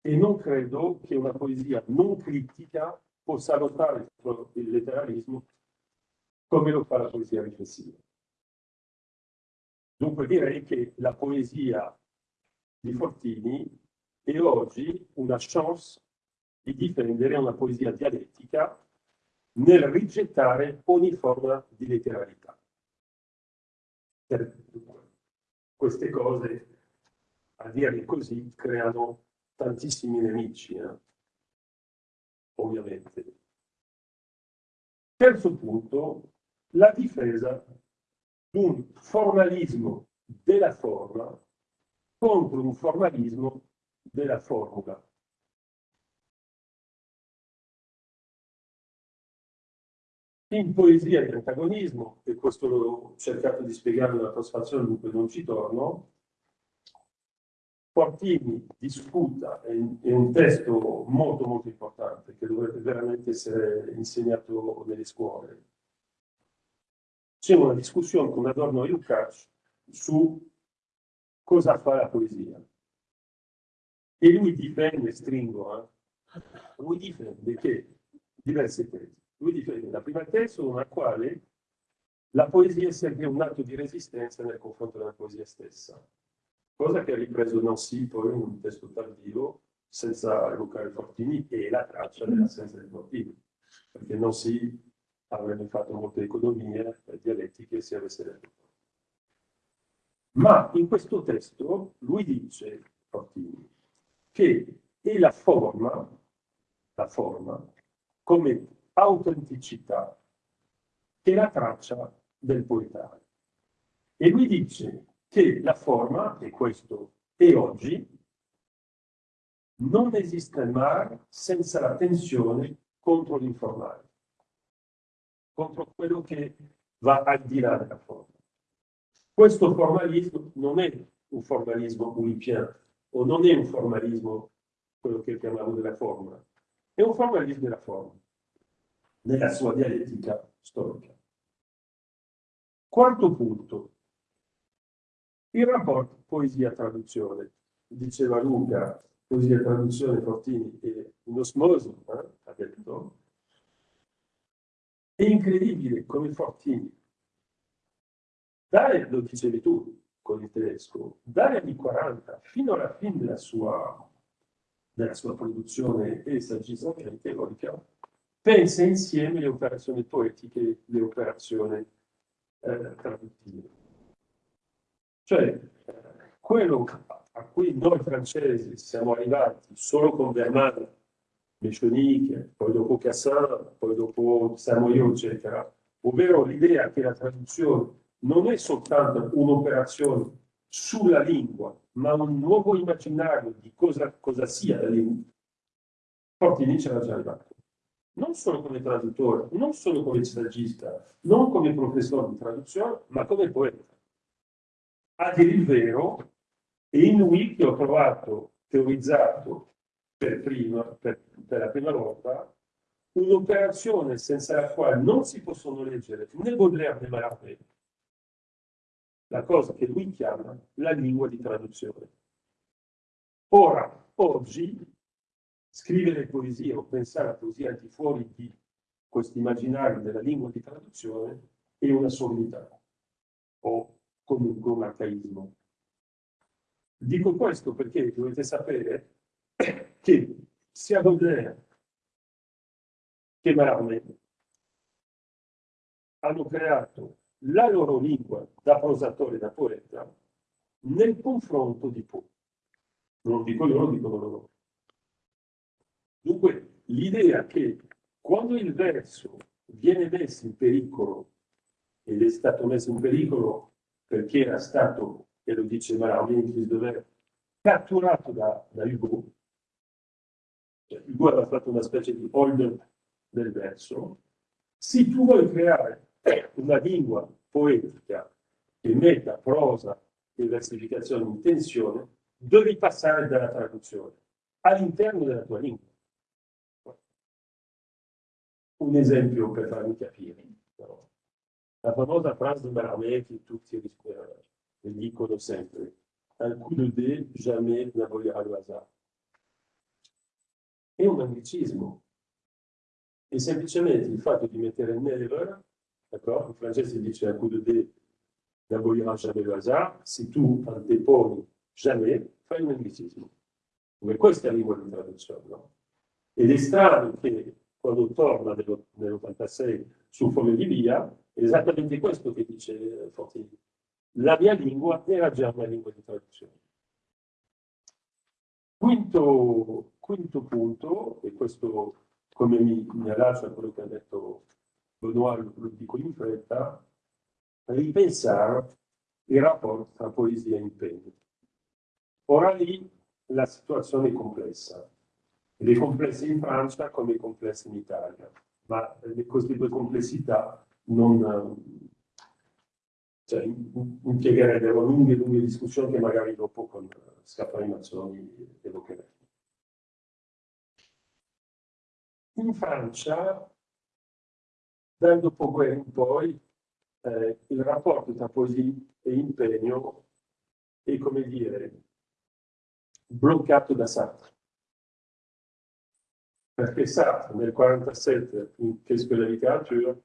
E non credo che una poesia non critica possa lottare contro il letteralismo come lo fa la poesia riflessiva. Dunque direi che la poesia di Fortini è oggi una chance di difendere una poesia dialettica nel rigettare ogni forma di letteralità. Queste cose, a dire così, creano tantissimi nemici, eh? ovviamente. Terzo punto, la difesa di un formalismo della forma contro un formalismo della formula. In poesia di antagonismo, e questo l'ho cercato di spiegare nella trasfazione, dunque non ci torno, Fortini discuta, è, è un testo molto molto importante che dovrebbe veramente essere insegnato nelle scuole. C'è una discussione con Adorno e Lukács su cosa fa la poesia. E lui difende, stringo, eh? lui difende che diverse tesi lui difende la prima tesi nella quale la poesia sempre un atto di resistenza nei confronti della poesia stessa, cosa che ha ripreso Nancy poi in un testo tardivo senza evocare Fortini e la traccia dell'assenza di Fortini, perché Nancy avrebbe fatto molte economie dialettiche se avesse detto. Ma in questo testo lui dice, Fortini, che è la forma, la forma, come autenticità che la traccia del poetario. E lui dice che la forma, e questo è oggi, non esiste mai senza la tensione contro l'informale, contro quello che va al di là della forma. Questo formalismo non è un formalismo Ouipien, o non è un formalismo, quello che chiamiamo della forma, è un formalismo della forma nella sua dialettica storica. Quarto punto, il rapporto poesia-traduzione. Diceva Luca, poesia-traduzione, Fortini e un'osmosi, eh, ha detto. È incredibile come Fortini, dare, lo dicevi tu con il tedesco, dagli anni 40 fino alla fine della sua, della sua produzione e saggistica teorica, pensa insieme le operazioni poetiche e le operazioni eh, traduttive. Cioè, quello a cui noi francesi siamo arrivati solo con Bernard, Mechonique, poi dopo Cassin, poi dopo Samoyo, eccetera, ovvero l'idea che la traduzione non è soltanto un'operazione sulla lingua, ma un nuovo immaginario di cosa, cosa sia la lingua. Fortini c'era già arrivato non solo come traduttore, non solo come saggista, non come professore di traduzione, ma come poeta. A dire il vero, è in lui che ho trovato, teorizzato per, prima, per, per la prima volta, un'operazione senza la quale non si possono leggere né Baudelaire né Mallarmé, la cosa che lui chiama la lingua di traduzione. Ora, oggi, scrivere poesia o pensare a poesia al di fuori di questo immaginario della lingua di traduzione è una sommità o comunque un arcaismo. Dico questo perché dovete sapere che sia Baudelaire che Marame hanno creato la loro lingua da prosatore e da poeta nel confronto di Poe. Non dico io, lo dicono loro. Dunque, l'idea che quando il verso viene messo in pericolo, ed è stato messo in pericolo perché era stato, e lo dice Marami, catturato da, da Hugo, cioè, Hugo aveva fatto una specie di holder del verso, se tu vuoi creare una lingua poetica che metta prosa e versificazione in tensione, devi passare dalla traduzione all'interno della tua lingua. Un esempio per farmi capire. La famosa frase di Maramè che tutti dicono sempre, un coup de dé jamais n'abolira le hasard. È un anglicismo. E semplicemente il fatto di mettere never D'accord In francese dice un coup de dé n'abolira jamais le hasard. Se tu anteponi jamais, fai un anglicismo. Come questa è la lingua di traduzione. No? Ed è strano che quando torna nell'86 su Foglio di Via, è esattamente questo che dice Fortini. La mia lingua era già una lingua di traduzione. Quinto, quinto punto, e questo come mi, mi allaccio a quello che ha detto Benoit, lo dico in fretta, ripensare il rapporto tra poesia e impegno. Ora lì la situazione è complessa, ed è complessa in Francia come è complessa in Italia, ma queste due complessità non cioè, impiegherebbero lunghe lunghe discussioni che magari dopo con Scaffari Mazzoni evocheremo. In Francia dal dopoguerra in poi eh, il rapporto tra poesia e impegno è, come dire, bloccato da Sartre. Perché Sartre nel 1947, in Qu'est-ce que la littérature,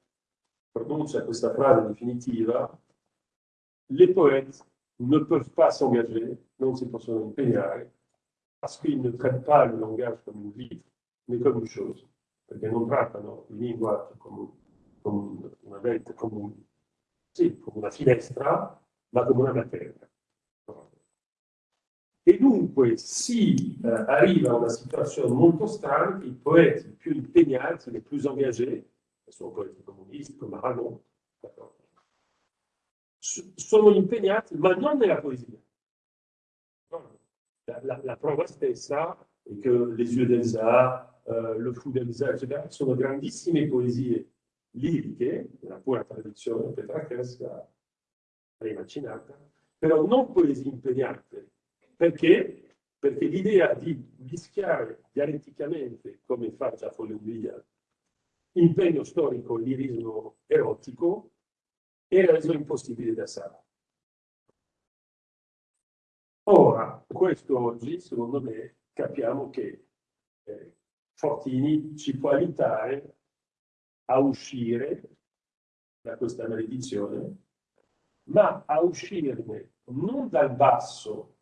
pronuncia questa frase definitiva, les poètes ne peuvent pas s'engager, non si possono impegnare, parce qu'ils ne traitent pas le langage comme une livre, mais comme une chose, perché non trattano il linguaggio come come una vente, come, un, sì, come una finestra, ma come una materia. E dunque si eh, arriva a una situazione molto strana che i poeti più impegnati, les plus engagés, sono poeti comunisti come Aragon, sono impegnati, ma non nella poesia. La, la, la prova stessa è che Les yeux d'Elsa, uh, Le fou d'Elsa, eccetera, sono grandissime poesie liriche, nella pura tradizione petrarchesca rimacinata, però non poesie impegnate. Perché? Perché l'idea di mischiare dialetticamente, come fa già Follenvia, impegno storico, lirismo erotico, era reso impossibile da Sara. Ora, questo oggi, secondo me, capiamo che eh, Fortini ci può aiutare a uscire da questa maledizione, ma a uscirne non dal basso,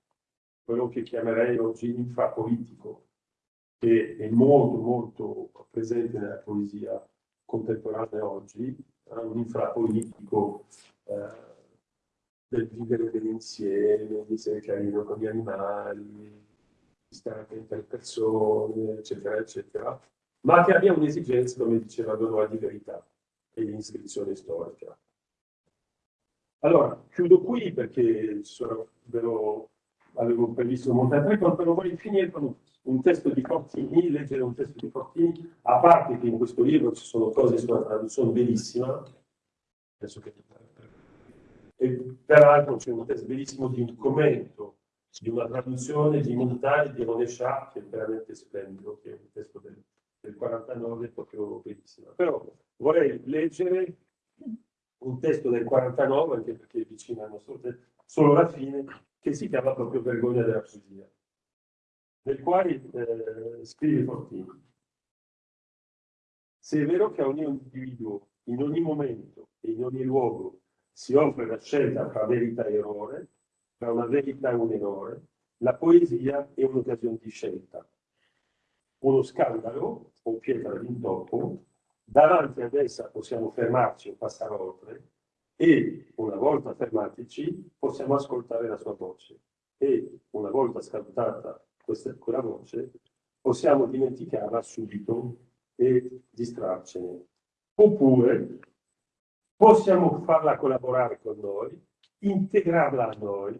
quello che chiamerei oggi infrapolitico, che è molto molto presente nella poesia contemporanea oggi, eh, un infrapolitico eh, del vivere insieme, di essere carino con gli animali, di stare attento alle persone, eccetera, eccetera, ma che abbia un'esigenza, come diceva Donoa, di verità e di iscrizione storica. Allora, chiudo qui perché sono, lo, avevo previsto molte altre però voglio finire con un testo di Fortini, leggere un testo di Fortini, a parte che in questo libro ci sono cose sulla traduzione bellissima, penso che... E peraltro c'è un testo bellissimo di un commento di una traduzione di Montani di René Char, che è veramente splendido, che è un testo del del 49 proprio bellissima. Però vorrei leggere un testo del 49, anche perché è vicino al nostro testo, solo la fine, che si chiama proprio Vergogna della poesia, nel quale eh, scrive Fortini. Se è vero che a ogni individuo, in ogni momento e in ogni luogo, si offre la scelta tra verità e errore, tra una verità e un errore, la poesia è un'occasione di scelta. Uno scandalo o pietra d'intoppo, davanti ad essa possiamo fermarci o passare oltre e una volta fermatici possiamo ascoltare la sua voce e una volta ascoltata questa, quella voce possiamo dimenticarla subito e distrarcene. Oppure possiamo farla collaborare con noi, integrarla a noi,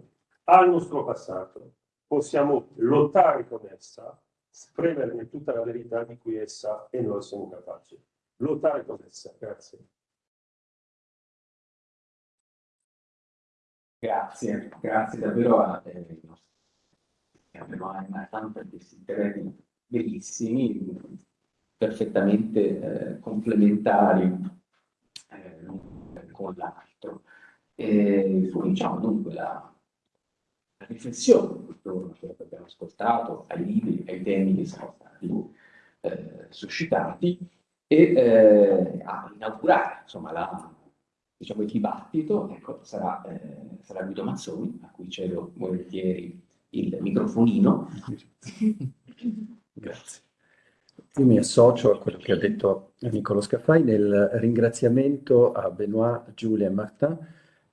al nostro passato. Possiamo lottare con essa, spremerne tutta la verità di cui essa e noi siamo capaci. Lottare con essa. Grazie. Grazie, grazie davvero a eh, abbiamo una tanta questi terreni bellissimi, perfettamente eh, complementari eh, con l'altro. Cominciamo dunque la, la riflessione intorno a quello che abbiamo ascoltato, ai libri, ai temi che sono stati eh, suscitati e eh, a inaugurare insomma, la, diciamo, il dibattito ecco, sarà, eh, sarà Guido Mazzoni, a cui cedo volentieri il microfonino. Grazie. Io mi associo a quello che ha detto Niccolo Scaffai nel ringraziamento a Benoit, Giulia e Martin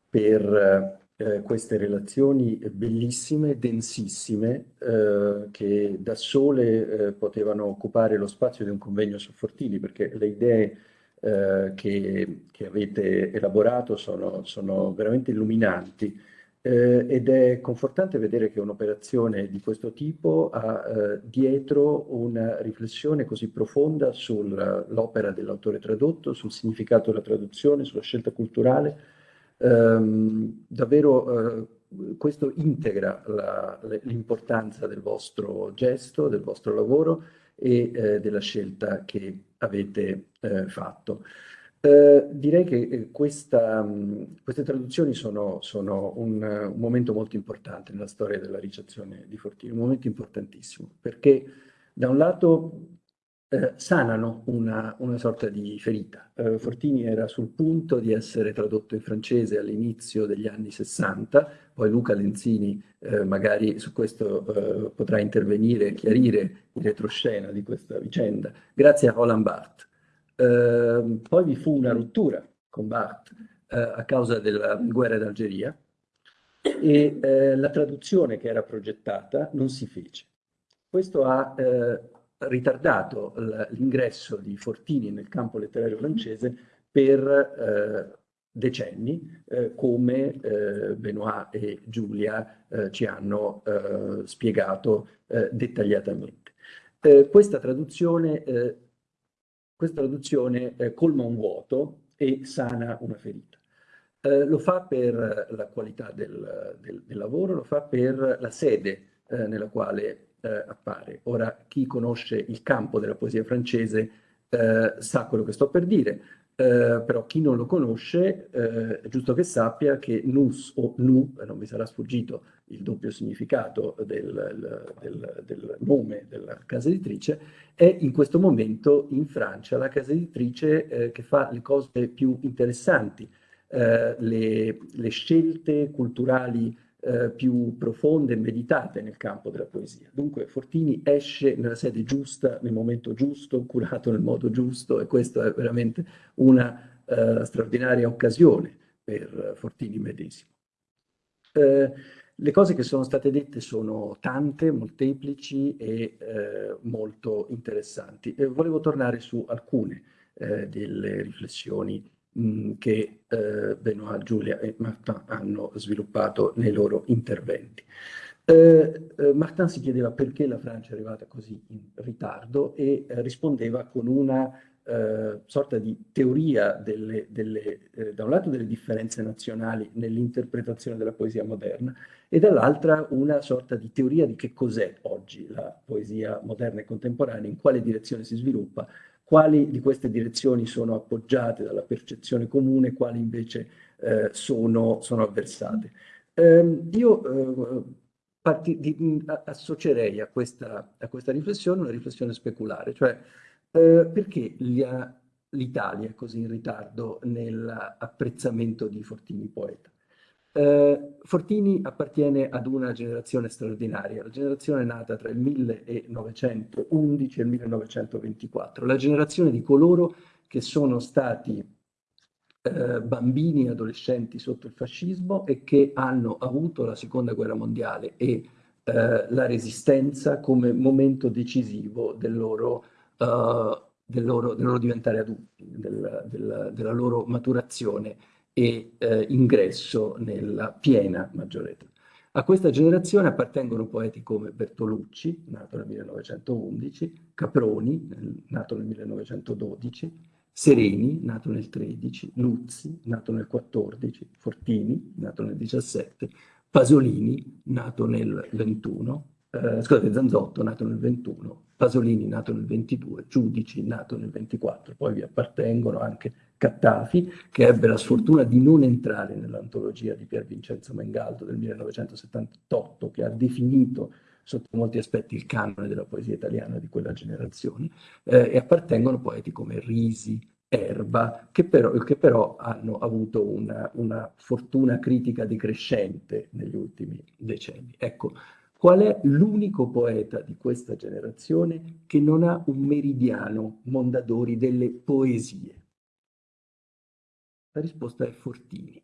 per eh, queste relazioni bellissime, densissime, eh, che da sole eh, potevano occupare lo spazio di un convegno su Fortini, perché le idee eh, che, che, avete elaborato sono, sono veramente illuminanti eh, ed è confortante vedere che un'operazione di questo tipo ha eh, dietro una riflessione così profonda sull'opera dell'autore tradotto, sul significato della traduzione, sulla scelta culturale. Ehm, davvero eh, questo integra l'importanza del vostro gesto, del vostro lavoro e eh, della scelta che avete eh, fatto. Eh, direi che eh, questa, mh, queste traduzioni sono, sono un, un, momento molto importante nella storia della ricezione di Fortini, un momento importantissimo, perché da un lato eh, sanano una, una, sorta di ferita. Eh, Fortini era sul punto di essere tradotto in francese all'inizio degli anni 60, poi Luca Lenzini eh, magari su questo potrà intervenire e chiarire il retroscena di questa vicenda, grazie a Roland Barthes Ehm, poi vi fu una rottura con Barthes eh, a causa della guerra d'Algeria e eh, la traduzione che era progettata non si fece. Questo ha eh, ritardato l'ingresso di Fortini nel campo letterario francese per eh, decenni, eh, come eh, Benoit e Giulia ci hanno spiegato dettagliatamente. questa traduzione questa traduzione eh, colma un vuoto e sana una ferita. Eh, lo fa per la qualità del, del, del, lavoro, lo fa per la sede eh, nella quale eh, appare. Ora, chi conosce il campo della poesia francese eh, sa quello che sto per dire. Eh, però chi non lo conosce eh, è giusto che sappia che nus o nu, non vi sarà sfuggito il doppio significato del, del, del, nome della casa editrice, è in questo momento in Francia la casa editrice eh, che fa le cose più interessanti, eh, le, le scelte culturali eh, più profonde e meditate nel campo della poesia. Dunque Fortini esce nella sede giusta, nel momento giusto, curato nel modo giusto e questa è veramente una eh, straordinaria occasione per Fortini medesimo. Eh, le cose che sono state dette sono tante, molteplici e eh, molto interessanti. volevo tornare su alcune eh, delle riflessioni Che eh, Benoit, Giulia e Martin hanno sviluppato nei loro interventi. Eh, eh, Martin si chiedeva perché la Francia è arrivata così in ritardo e eh, rispondeva con una eh, sorta di teoria delle, delle, da un lato delle differenze nazionali nell'interpretazione della poesia moderna e dall'altra una sorta di teoria di che cos'è oggi la poesia moderna e contemporanea, in quale direzione si sviluppa quali di queste direzioni sono appoggiate dalla percezione comune, quali invece eh, sono, sono, avversate. Eh, io eh, di, associerei a questa, a questa, riflessione una riflessione speculare, cioè eh, perché l'Italia è così in ritardo nell'apprezzamento di Fortini poeta? Eh, Fortini appartiene ad una generazione straordinaria, la generazione nata tra il 1911 e il 1924, la generazione di coloro che sono stati eh, bambini e adolescenti sotto il fascismo e che hanno avuto la seconda guerra mondiale e eh, la resistenza come momento decisivo del loro, uh, del loro, del loro diventare adulti, del, della loro maturazione e eh, ingresso nella piena maggiore età. A questa generazione appartengono poeti come Bertolucci, nato nel 1911, Caproni, nato nel 1912, Sereni, nato nel 13, Luzzi, nato nel 14, Fortini, nato nel 17, Pasolini, nato nel 21, eh, scusate, Zanzotto, nato nel 21, Pasolini, nato nel 22, Giudici, nato nel 24, poi vi appartengono anche Cattafi, che ebbe la sfortuna di non entrare nell'antologia di Pier Vincenzo Mengaldo del 1978, che ha definito sotto molti aspetti il canone della poesia italiana di quella generazione, eh, e appartengono poeti come Risi, Erba, che però, che però hanno avuto una, una, fortuna critica decrescente negli ultimi decenni. Ecco, qual è l'unico poeta di questa generazione che non ha un meridiano Mondadori delle poesie? La risposta è Fortini.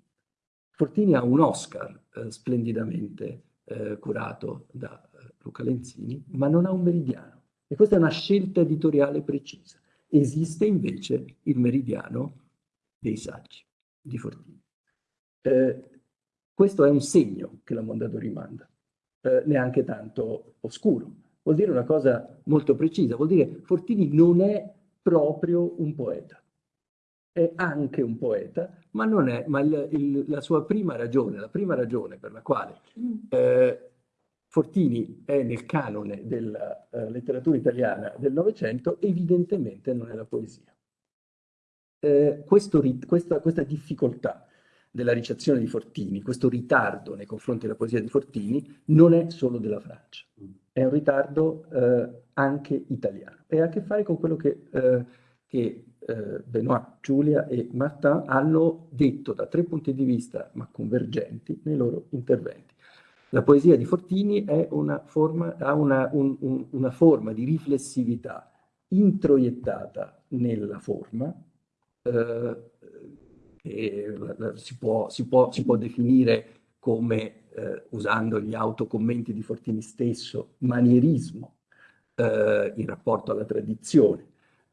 Fortini ha un Oscar eh, splendidamente eh, curato da eh, Luca Lenzini, ma non ha un meridiano. E questa è una scelta editoriale precisa. Esiste invece il meridiano dei saggi di Fortini. Eh, questo è un segno che la Mondadori manda, eh, neanche tanto oscuro. Vuol dire una cosa molto precisa, vuol dire Fortini non è proprio un poeta. È anche un poeta, ma non è, ma il, il, la sua prima ragione, la prima ragione per la quale eh, Fortini è nel canone della uh, letteratura italiana del Novecento, evidentemente non è la poesia. Eh, questo, questa, questa, difficoltà della ricezione di Fortini, questo ritardo nei confronti della poesia di Fortini, non è solo della Francia, è un ritardo eh, anche italiano e ha a che fare con quello che, eh, che eh, Benoit, Giulia e Martin hanno detto da tre punti di vista, ma convergenti, nei loro interventi. La poesia di Fortini una forma, ha una, un, un, una forma di riflessività introiettata nella forma, eh, che si può, si, può, si può, definire come, eh, usando gli autocommenti di Fortini stesso, manierismo eh, in rapporto alla tradizione,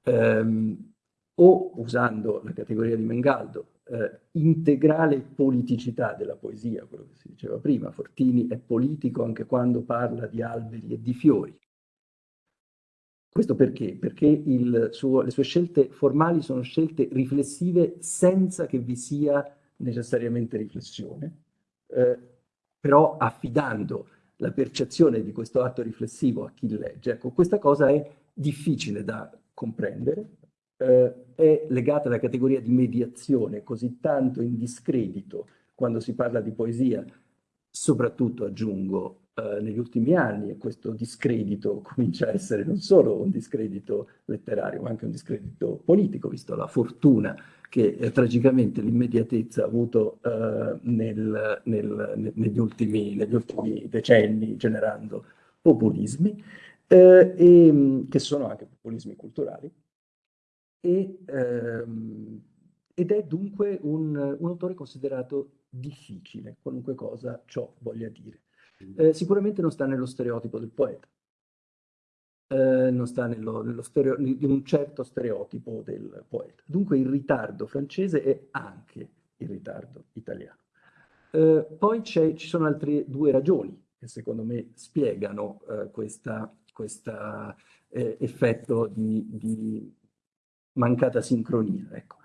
ehm, o usando la categoria di Mengaldo, eh, integrale politicità della poesia, quello che si diceva prima. Fortini è politico anche quando parla di alberi e di fiori. Questo perché? Perché suo, le sue scelte formali sono scelte riflessive senza che vi sia necessariamente riflessione, eh, però affidando la percezione di questo atto riflessivo a chi legge. Ecco, questa cosa è difficile da comprendere, eh, è legata alla categoria di mediazione, così tanto in discredito quando si parla di poesia, soprattutto aggiungo eh, negli ultimi anni, e questo discredito comincia a essere non solo un discredito letterario, ma anche un discredito politico, visto la fortuna che eh, tragicamente l'immediatezza ha avuto eh, nel, nel, negli, ultimi, negli, ultimi, decenni, generando populismi, eh, e, che sono anche populismi culturali, e, ehm, ed è dunque un, un, autore considerato difficile, qualunque cosa ciò voglia dire. Eh, sicuramente non sta nello stereotipo del poeta, eh, non sta nello, nello stereo, in un certo stereotipo del poeta. Dunque il ritardo francese è anche il ritardo italiano. Eh, poi ci sono altre due ragioni che secondo me spiegano eh, questo eh, effetto di, di mancata sincronia. Ecco.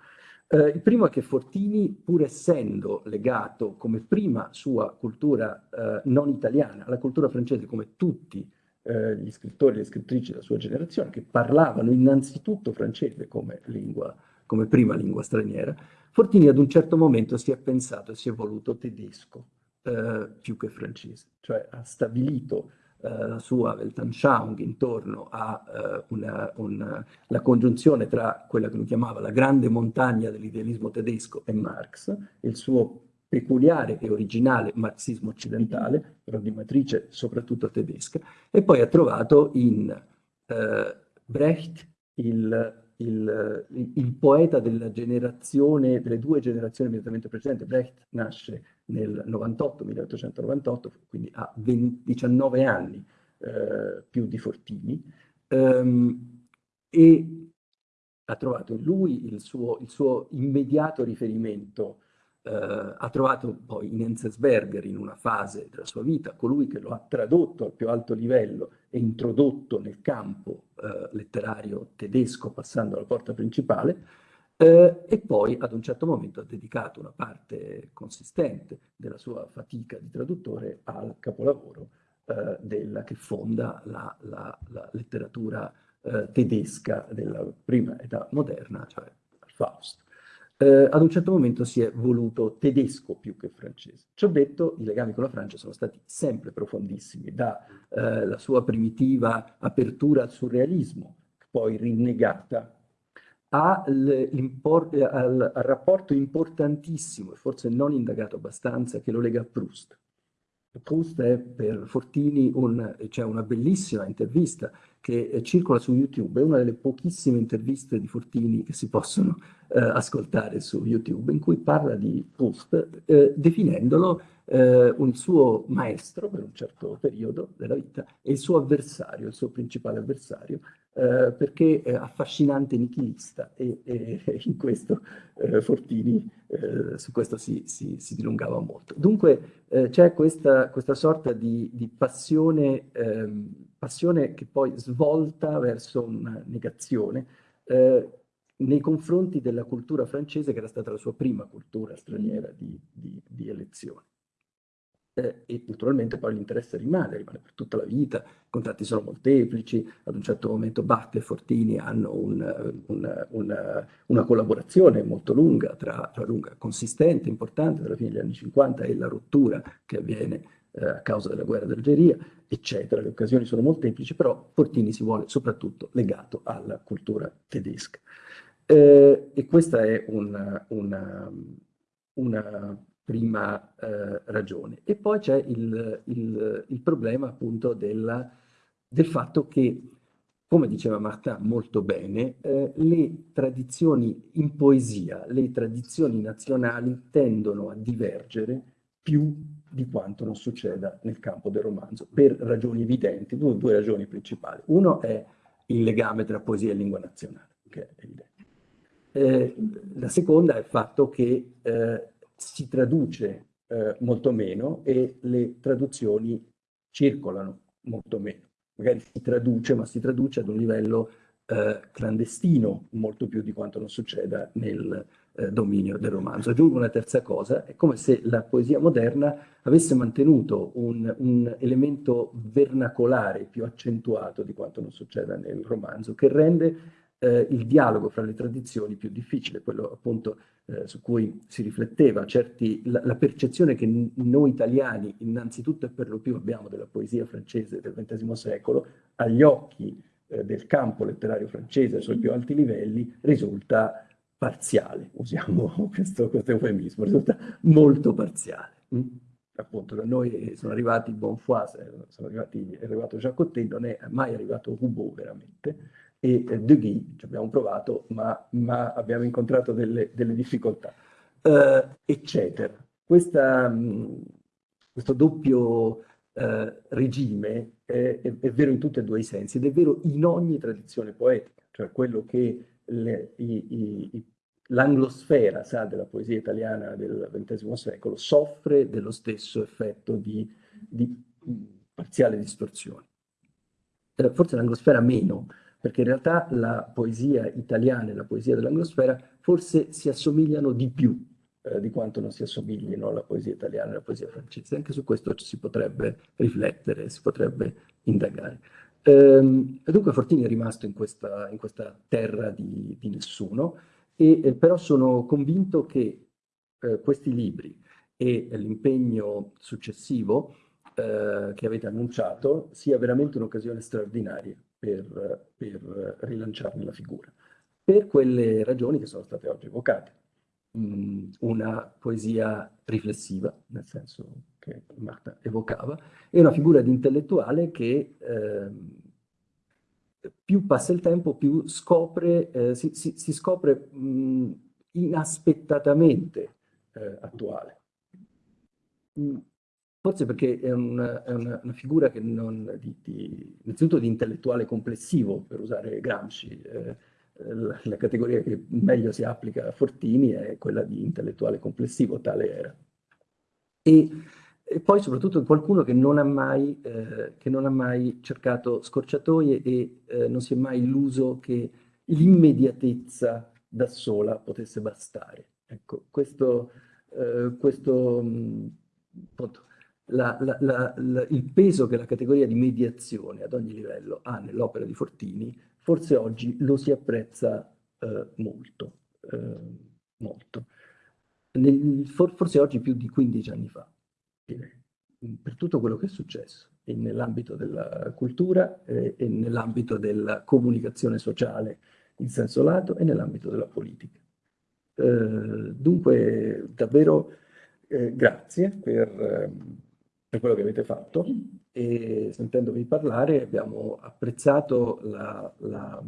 Eh, il primo è che Fortini, pur essendo legato come prima sua cultura eh, non italiana alla cultura francese, come tutti eh, gli scrittori e le scrittrici della sua generazione, che parlavano innanzitutto francese come, lingua, come prima lingua straniera, Fortini ad un certo momento si è pensato e si è voluto tedesco eh, più che francese, cioè ha stabilito la sua Weltanschauung intorno alla eh, congiunzione tra quella che lui chiamava la grande montagna dell'idealismo tedesco e Marx, il suo peculiare e originale marxismo occidentale, però di matrice soprattutto tedesca, e poi ha trovato in eh, Brecht il, il, il, poeta della generazione, delle due generazioni immediatamente precedenti. Brecht nasce nel 98, 1898, quindi ha 20, 19 anni eh, più di Fortini, ehm, e ha trovato in lui il suo, il suo immediato riferimento Uh, ha trovato poi in Enzensberger, in una fase della sua vita, colui che lo ha tradotto al più alto livello e introdotto nel campo uh, letterario tedesco passando alla porta principale, uh, e poi ad un certo momento ha dedicato una parte consistente della sua fatica di traduttore al capolavoro della, che fonda la, la, la letteratura tedesca della prima età moderna, cioè Faust eh, ad un certo momento si è voluto tedesco più che francese. Ci ho detto, i legami con la Francia sono stati sempre profondissimi, dalla eh, sua primitiva apertura al surrealismo, poi rinnegata, al, al, rapporto importantissimo, e forse non indagato abbastanza, che lo lega a Proust. Proust è per Fortini, c'è cioè una bellissima intervista che eh, circola su YouTube, è una delle pochissime interviste di Fortini che si possono eh, ascoltare su YouTube, in cui parla di Proust, eh, definendolo eh, un suo maestro per un certo periodo della vita e il suo avversario, il suo principale avversario, eh, perché è affascinante nichilista e, e, in questo eh, Fortini eh, su questo si, si, si, dilungava molto. Dunque eh, c'è questa, questa, sorta di, di passione, ehm, passione, che poi svolta verso una negazione eh, nei confronti della cultura francese che era stata la sua prima cultura straniera di, di, di elezione eh, e naturalmente poi l'interesse rimane, rimane per tutta la vita, i contatti sono molteplici, ad un certo momento Bach e Fortini hanno un, un, una, una, collaborazione molto lunga, tra, tra lunga, consistente, importante, tra la fine degli anni 50 e la rottura che avviene eh, a causa della guerra d'Algeria, eccetera. Le occasioni sono molteplici, però Fortini si vuole soprattutto legato alla cultura tedesca. Eh, e questa è una, una, una prima eh, ragione. E poi c'è il, il, il, problema appunto della, del fatto che, come diceva Martin molto bene, eh, le tradizioni in poesia, le tradizioni nazionali tendono a divergere più di quanto non succeda nel campo del romanzo, per ragioni evidenti, due, due ragioni principali. Uno è il legame tra poesia e lingua nazionale, che è evidente. Eh, la seconda è il fatto che eh, si traduce eh, molto meno e le traduzioni circolano molto meno. Magari si traduce, ma si traduce ad un livello eh, clandestino, molto più di quanto non succeda nel eh, dominio del romanzo. Aggiungo una terza cosa, è come se la poesia moderna avesse mantenuto un, un elemento vernacolare più accentuato di quanto non succeda nel romanzo, che rende eh, il dialogo fra le tradizioni più difficile, quello appunto eh, su cui si rifletteva, certi, la, la percezione che noi italiani innanzitutto e per lo più abbiamo della poesia francese del XX secolo, agli occhi eh, del campo letterario francese ai suoi più alti livelli, risulta parziale, usiamo questo, questo eufemismo, risulta molto parziale. Mm? Appunto da noi sono arrivati Bonfoy, sono arrivati, è arrivato Jacques non è mai arrivato Roubaud veramente, e eh, De Guy, ci abbiamo provato, ma, ma abbiamo incontrato delle, delle difficoltà, eh, eccetera. Questa, mh, questo doppio eh, regime è, è, è, vero in tutti e due i sensi ed è vero in ogni tradizione poetica, cioè quello che l'anglosfera sa della poesia italiana del XX secolo soffre dello stesso effetto di, di parziale distorsione. Eh, forse l'anglosfera meno, perché in realtà la poesia italiana e la poesia dell'anglosfera forse si assomigliano di più eh, di quanto non si assomiglino alla poesia italiana e alla poesia francese. Anche su questo si potrebbe riflettere, si potrebbe indagare. Ehm, dunque Fortini è rimasto in questa, in questa terra di, di nessuno, e, eh, però sono convinto che eh, questi libri e l'impegno successivo eh, che avete annunciato sia veramente un'occasione straordinaria per, per rilanciarne la figura, per quelle ragioni che sono state oggi evocate. mh, una poesia riflessiva, nel senso che Marta evocava, e una figura di intellettuale che eh, più passa il tempo, più scopre, eh, si, si, si, scopre mh, inaspettatamente eh, attuale. Mm, forse perché è una, è una, una figura che non, di, di, innanzitutto di intellettuale complessivo, per usare Gramsci, eh, la, la, categoria che meglio si applica a Fortini è quella di intellettuale complessivo, tale era. E, e poi soprattutto qualcuno che non ha mai, eh, non ha mai cercato scorciatoie e eh, non si è mai illuso che l'immediatezza da sola potesse bastare. Ecco, questo, eh, questo mh, appunto, la, la, la, il peso che la categoria di mediazione ad ogni livello ha nell'opera di Fortini, forse oggi lo si apprezza eh, molto, eh, molto. Nel, for, forse oggi più di 15 anni fa, per tutto quello che è successo nell'ambito della cultura eh, e nell'ambito della comunicazione sociale in senso lato e nell'ambito della politica. Eh, dunque, davvero eh, grazie per, ehm, per, quello che avete fatto e sentendovi parlare abbiamo apprezzato la, la,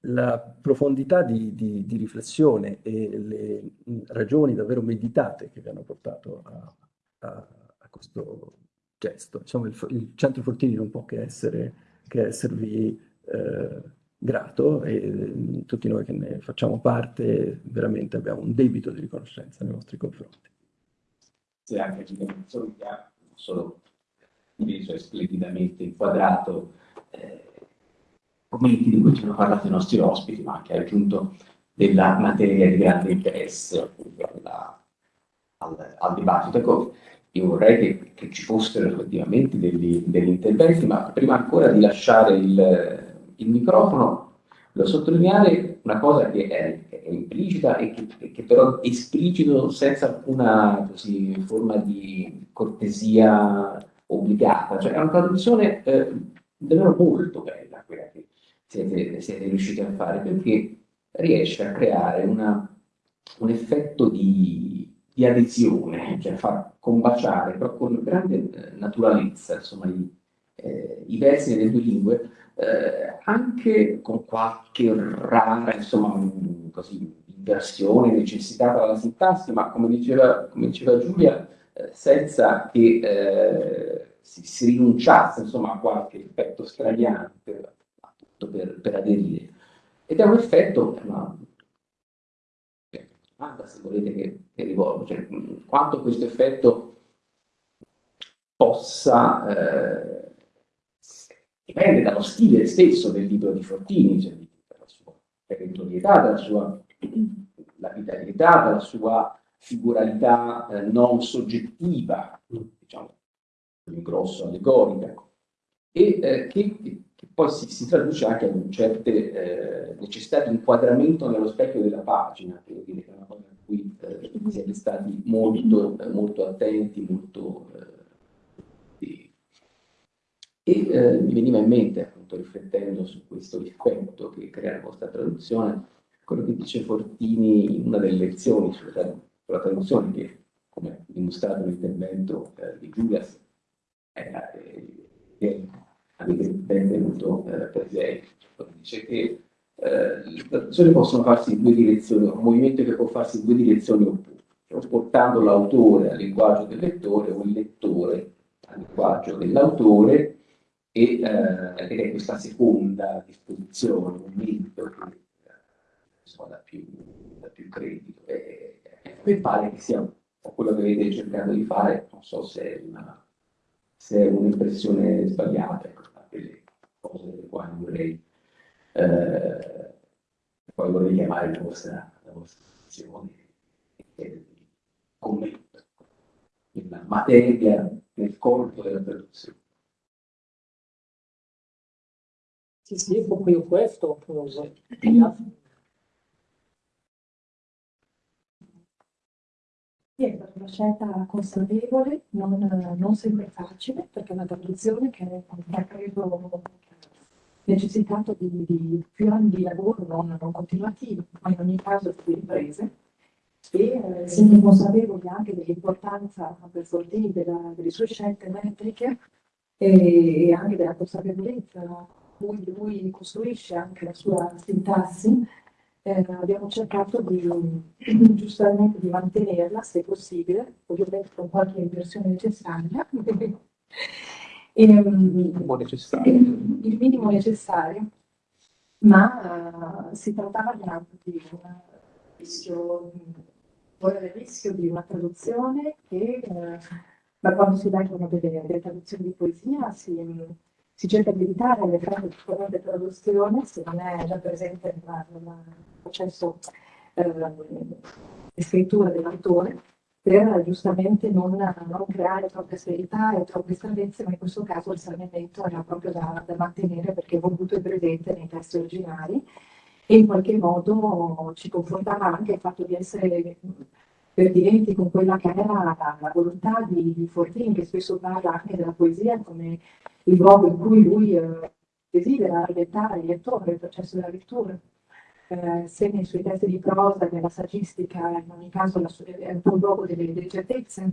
la profondità di, di, di, riflessione e le ragioni davvero meditate che vi hanno portato a, a, a questo gesto. Insomma, il, il, Centro Fortini non può che, essere, che esservi eh, grato e mm, tutti noi che ne facciamo parte veramente abbiamo un debito di riconoscenza nei vostri confronti. Anche solo, non solo invece splendidamente inquadrato eh, commenti di cui ci hanno parlato i nostri ospiti, ma anche aggiunto della materia di grande interesse alla, al, al, dibattito. Ecco, io vorrei che, che ci fossero effettivamente degli, degli interventi, ma prima ancora di lasciare il, il microfono, devo sottolineare una cosa che è, è implicita e che, che, però esplicito senza alcuna così, forma di cortesia obbligata, cioè è una traduzione eh, davvero molto bella quella che siete, siete, riusciti a fare, perché riesce a creare una, un effetto di, di, adesione, cioè fa combaciare però con grande eh, naturalezza insomma, i, eh, i versi nelle due lingue, eh, anche con qualche rara, insomma, così, inversione necessitata dalla sintassi, ma come diceva, come diceva Giulia, eh, senza che eh, si, si, rinunciasse insomma, a qualche effetto straniante per, per aderire. Ed è un effetto, una domanda se volete che, che rivolgo, cioè quanto questo effetto possa eh, dipende dallo stile stesso del libro di Fortini, cioè dalla sua perentorietà, dalla sua lapidarietà, dalla sua figuralità eh, non soggettiva, diciamo, in grosso allegorica, e eh, che, che, poi si, si, traduce anche in certe eh, necessità di inquadramento nello specchio della pagina, che è una cosa a cui eh, siete stati molto, molto attenti, molto eh, e eh, mi veniva in mente, appunto, riflettendo su questo effetto che crea la vostra traduzione, quello che dice Fortini in una delle lezioni sulla, sulla traduzione, che come dimostrato nell'intervento eh, di Giulias, eh, avete ben tenuto eh, presente. Dice che eh, le traduzioni possono farsi in due direzioni, un movimento che può farsi in due direzioni opposte, cioè portando l'autore al linguaggio del lettore o il lettore al linguaggio dell'autore e eh, è questa seconda disposizione, un mito che insomma, dà, più, dà più credito. Mi pare che sia quello che avete cercato di fare, non so se è un'impressione sbagliata, ecco, delle cose delle quali vorrei, eh, poi vorrei chiamare la vostra, la vostra attenzione e commento in materia nel corpo della traduzione. Sì, sì, proprio questo. Sì, è una scelta consapevole, non, non, sempre facile, perché è una traduzione che ha credo necessitato di, di, più anni di lavoro non, non continuativi, ma in ogni caso di riprese. e eh, siamo consapevoli anche dell'importanza per Fortini delle sue scelte metriche e, e anche della consapevolezza cui lui costruisce anche la sua sintassi, eh, abbiamo cercato di giustamente di mantenerla se possibile, ovviamente con qualche inversione necessaria. e, minimo necessario. Il minimo necessario, ma uh, si trattava di un rischio, il rischio di una traduzione che, uh, da quando si leggono delle, delle traduzioni di poesia, si, si cerca di evitare le frasi di traduzione se non è già presente nel processo eh, di scrittura dell'autore per giustamente non, non, creare troppe severità e troppe stranezze, ma in questo caso il salvamento era proprio da, da mantenere perché è voluto e presente nei testi originali e in qualche modo ci confrontava anche il fatto di essere pertinenti con quella che era la, la volontà di, di Fortini, che spesso parla anche della poesia come il luogo in cui lui eh, desidera alimentare il lettore, il processo della lettura. Eh, se nei suoi testi di prosa, nella saggistica, in ogni caso la, è un luogo delle, delle certezze,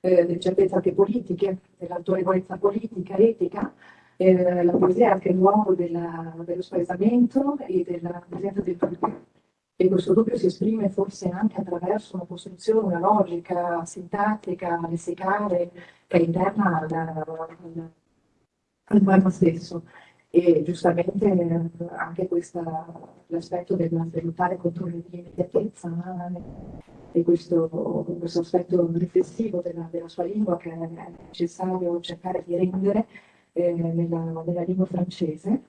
eh, delle certezze anche politiche, dell'autorevolezza politica, etica, eh, la poesia è anche il luogo della, dello spaesamento e della presenza del dubbio. E questo dubbio si esprime forse anche attraverso una costruzione, una logica sintattica, lessicale, che è interna al, al, al poema stesso. E giustamente anche l'aspetto del salutare contro l'immediatezza e questo, questo, aspetto riflessivo della, della, sua lingua che è necessario cercare di rendere eh, nella, nella, lingua francese,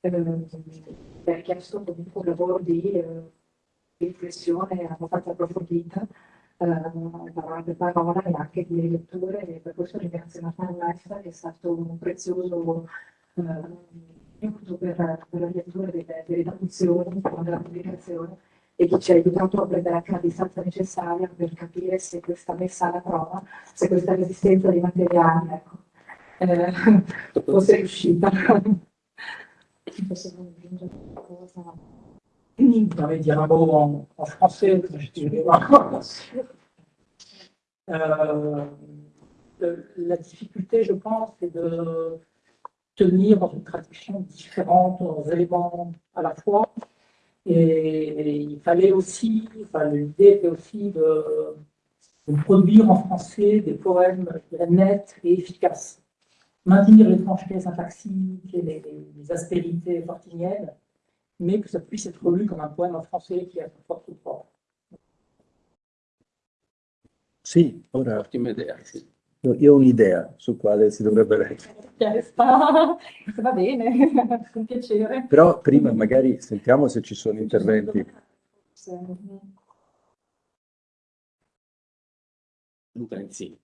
eh, ha chiesto comunque un lavoro di, eh, riflessione abbastanza approfondita per parola e anche di riletture e per questo ringrazio Natale Maestra che è stato un prezioso eh, aiuto per, per, la lettura delle, delle traduzioni, della pubblicazione e che ci ha aiutato a prendere anche la distanza necessaria per capire se questa messa alla prova, se questa resistenza dei materiali ecco, eh, fosse riuscita. Possiamo aggiungere qualcosa? J'avais dire un mot en, en français, euh, la difficulté, je pense, c'est de tenir dans une traduction différents éléments à la fois. Et, il fallait aussi, enfin, l'idée était aussi de, produire en français des poèmes nets et efficaces. Maintenir l'étrangeté syntaxique et les, les aspérités fortiniennes, mais que ça puisse être lu comme un poème en français qui a son forte propre. Sì, ora Ottima idea, sì. io ho un'idea su quale si dovrebbe leggere. Va bene, con piacere. Però prima magari sentiamo se ci sono interventi. Luca Insigne.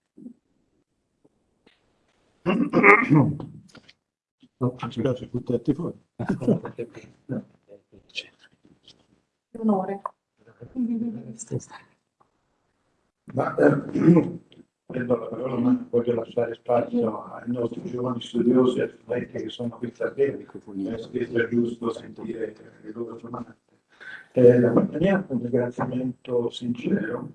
No, spiace, tutti fuori. Onore. Ma eh, prendo la parola, ma voglio lasciare spazio ai nostri giovani studiosi e studenti che sono qui stasera, che sia giusto sentire le loro domande. Eh, la compagnia un ringraziamento sincero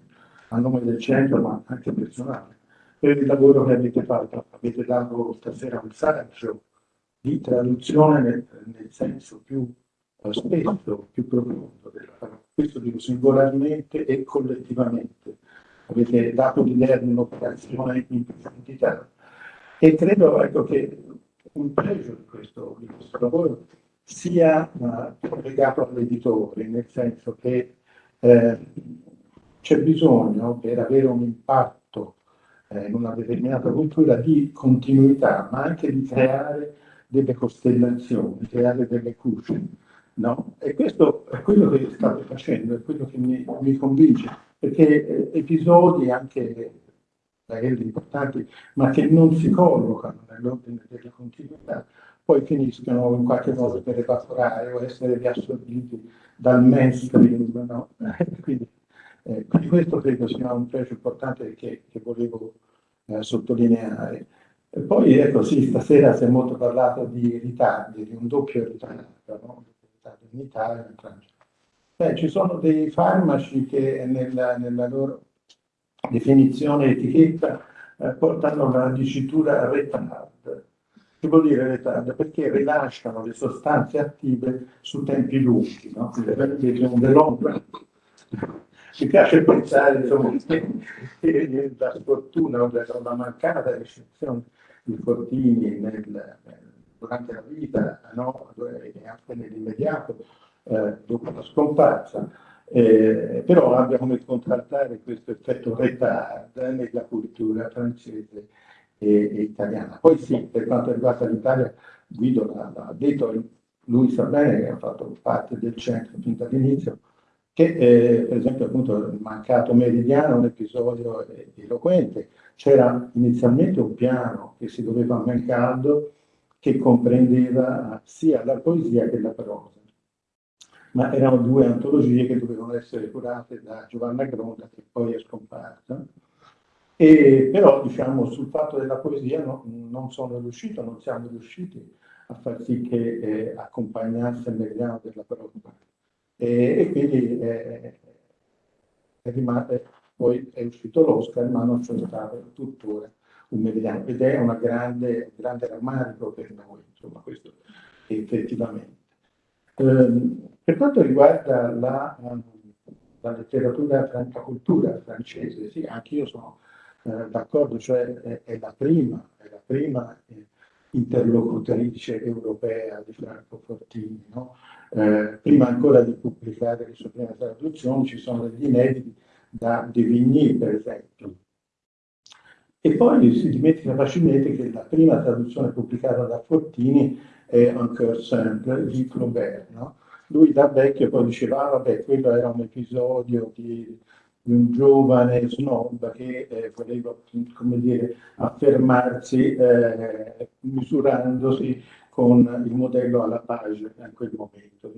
a nome del centro, ma anche personale, per il lavoro che avete fatto. Avete dato stasera un saggio di traduzione nel, nel senso più spesso, più profondo. Questo dico singolarmente e collettivamente avete dato l'idea di un'operazione in profondità e credo ecco, che un pregio di questo, di questo lavoro sia uh, legato all'editore, nel senso che eh, c'è bisogno per avere un impatto eh, in una determinata cultura di continuità, ma anche di creare delle costellazioni, creare delle cuce. No? E questo è quello che state facendo, è quello che mi, mi convince perché eh, episodi anche magari importanti, ma che non si collocano nell'ordine della continuità, poi finiscono in qualche modo per evaporare o essere riassorbiti dal mainstream. No? quindi, eh, quindi, questo credo sia un pregio importante che, che volevo eh, sottolineare. E poi ecco sì, stasera si è molto parlato di ritardi, di un doppio ritardo, no? In Italia e in Francia. Beh, ci sono dei farmaci che nella, nella loro definizione etichetta eh, portano la dicitura retard. Che vuol dire retard? Perché rilasciano le sostanze attive su tempi lunghi, no? Perché long run. Mi piace pensare insomma, che la sfortuna o la mancata ricezione di Fortini nel, durante la vita, no? anche nell'immediato, eh, dopo la scomparsa, eh, però abbia come contraltare questo effetto retard nella cultura francese e, e, italiana. Poi sì, per quanto riguarda l'Italia, Guido l'ha detto, lui sa bene che ha fatto parte del centro fin dall'inizio, che eh, per esempio appunto il mancato meridiano è un episodio eloquente. C'era inizialmente un piano che si doveva a Mencaldo che comprendeva sia la poesia che la prosa ma erano due antologie che dovevano essere curate da Giovanna Gronda, che poi è scomparsa. E, però, diciamo, sul fatto della poesia no, non sono riuscito, non siamo riusciti a far sì che eh, accompagnasse il meridiano della parola. E, e quindi eh, è rimasto, poi è uscito l'Oscar, ma non c'è stato tuttora un meridiano. Ed è una grande, grande rammarico per noi, insomma, questo effettivamente. Um, per quanto riguarda la, la letteratura franca cultura francese, sì, anche io sono eh, d'accordo, cioè è, è, la prima, è la prima eh, interlocutrice europea di Franco Fortini. No? Eh, prima ancora di pubblicare le sue prime traduzioni ci sono degli inediti da De Vigny, per esempio. E poi si dimentica facilmente che la prima traduzione pubblicata da Fortini è cœur simple di Flaubert, no? lui da vecchio poi diceva, ah, vabbè, quello era un episodio di, di un giovane snob che eh, voleva, come dire, affermarsi eh, misurandosi con il modello alla page in quel momento.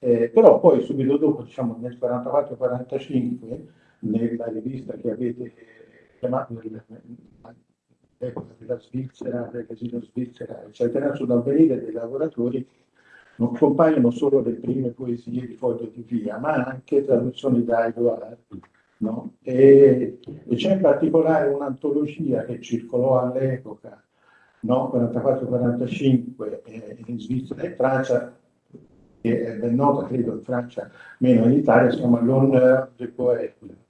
Eh, però poi subito dopo, diciamo nel 44-45, nella rivista che avete chiamato della Svizzera, del casino Svizzera, eccetera, sull'avvenire dei lavoratori, non compaiono solo le prime poesie di Foglio di Via, ma anche traduzioni da Edouard. No? E, e c'è in particolare un'antologia che circolò all'epoca, no? 44-45, eh, in Svizzera e Francia, che è ben nota, credo, in Francia, meno in Italia, si chiama L'honneur de poète.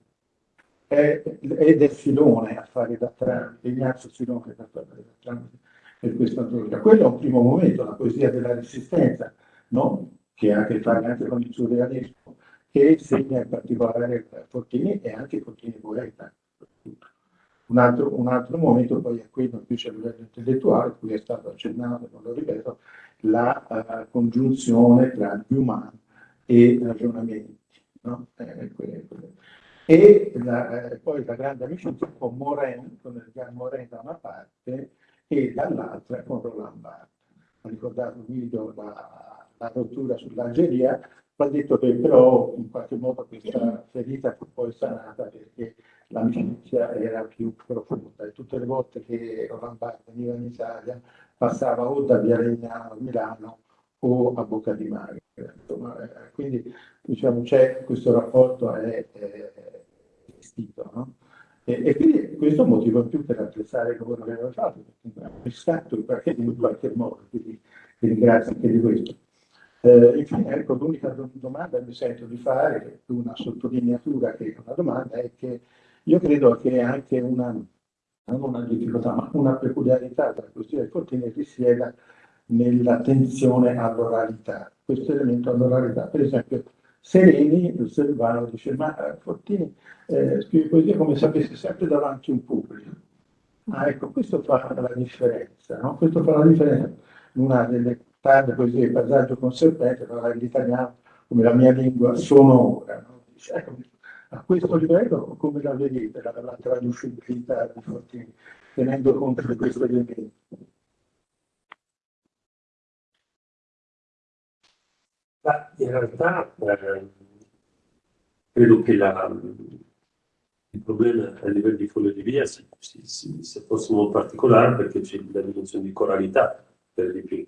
Ed è Filone a fare da tramite, Ignazio Filone a fare da tramite per questa antologia. Quello è un primo momento, la poesia della resistenza, no? che ha a che fare anche con il surrealismo, che segna in particolare Fortini e anche Fortini poeta. Un altro, un altro, momento poi è quello invece a intellettuale, cui è stato accennato, non lo ripeto, la uh, congiunzione tra Human e ragionamenti. No? Eh, quelle, quelle. E la, eh, poi la grande amicizia con Morin, con Edgar Morin da una parte, e dall'altra con Roland Barthes. Ha ricordato Guido la, la rottura sull'Algeria, ha detto che però in qualche modo questa ferita fu poi sanata perché l'amicizia era più profonda e tutte le volte che Roland Barthes veniva in Italia passava o da Via Legnano a Milano o a Bocca di Mare. Eh, quindi diciamo, c'è questo rapporto è, è esistito. No? E, e, quindi questo è motivo in più per apprezzare il lavoro che aveva fatto, perché ha acquistato in qualche, in qualche modo, quindi vi ringrazio anche di questo. Eh, infine, ecco, l'unica domanda che mi sento di fare, è una sottolineatura che una domanda, è che io credo che anche una, non una difficoltà, ma una peculiarità della questione del Fortini risieda nell'attenzione all'oralità, questo elemento all'oralità. Per esempio, Sereni, il Silvano, dice, ma eh, Fortini eh, scrive poesia come se avesse sempre davanti un pubblico. Ah, ecco, questo fa la differenza, no? Questo fa la differenza. Una delle tante poesie, il passaggio con serpente, parlare l'italiano come la mia lingua sonora. No? Dice, ecco, a questo livello, come la vedete, la, la traducibilità di Fortini, tenendo conto di questo elemento? In realtà eh, credo che la, il problema a livello di foglio di via si, si, si, sia forse molto particolare perché c'è la dimensione di coralità per di più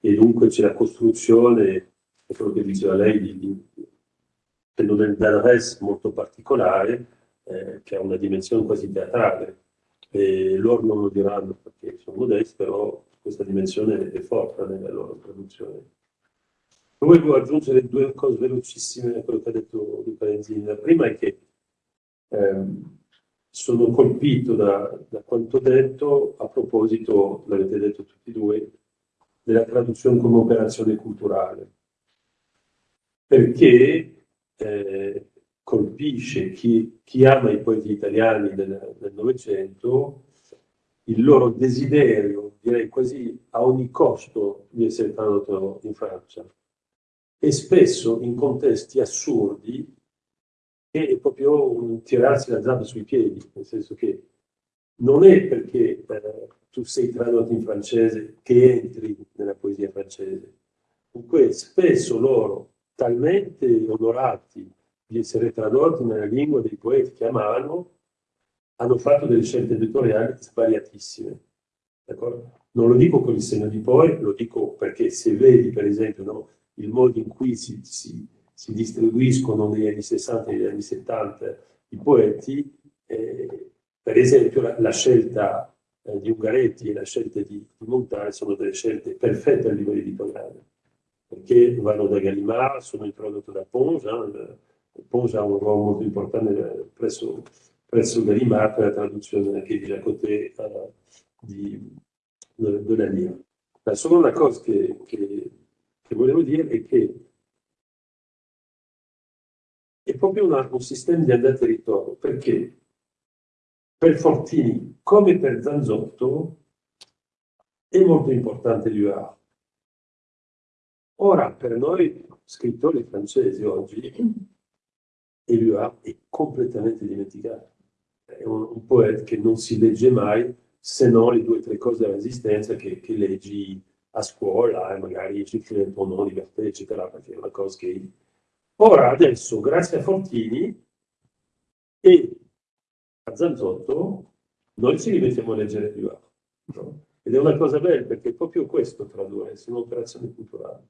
e dunque c'è la costruzione, è quello che diceva lei, di, di, da res molto particolare, eh, che ha una dimensione quasi teatrale. E loro non lo diranno perché sono modesti, però questa dimensione è forte nella loro traduzione. Volevo aggiungere due cose velocissime a quello che ha detto Luca Lenzini. La prima è che ehm, sono colpito da, da, quanto detto a proposito, l'avete detto tutti e due, della traduzione come operazione culturale. Perché eh, colpisce chi, chi, ama i poeti italiani del Novecento il loro desiderio, direi quasi a ogni costo, di essere tradotto in Francia e spesso in contesti assurdi che è proprio un tirarsi la zampa sui piedi, nel senso che non è perché eh, tu sei tradotto in francese che entri nella poesia francese. Comunque spesso loro, talmente onorati di essere tradotti nella lingua dei poeti che amavano, hanno fatto delle scelte editoriali sbagliatissime. Non lo dico con il segno di poi, lo dico perché se vedi per esempio no, il modo in cui si, si, si, distribuiscono negli anni 60 e negli anni 70 i poeti, eh, per esempio la, la scelta eh, di Ungaretti e la scelta di, di Montale sono delle scelte perfette a livello editoriale, perché vanno da Gallimard, sono introdotte da Ponge, eh, Ponge ha un ruolo molto importante presso, presso Gallimard per la traduzione anche di Jacoté uh, di, de, de la Lire. La seconda cosa che, che che volevo dire è che è proprio una, un sistema di andata e ritorno, perché per Fortini, come per Zanzotto, è molto importante l'UA. Ora, per noi scrittori francesi oggi, l'UA è completamente dimenticato. È un, un poeta che non si legge mai se non le due o tre cose della resistenza che, che leggi a scuola e magari ci un po' non libertà, eccetera, perché è una cosa che... Ora, adesso, grazie a Fortini e a Zanzotto, noi ci rimettiamo a leggere più no? Ed è una cosa bella, perché è proprio questo tradurre, è un'operazione culturale.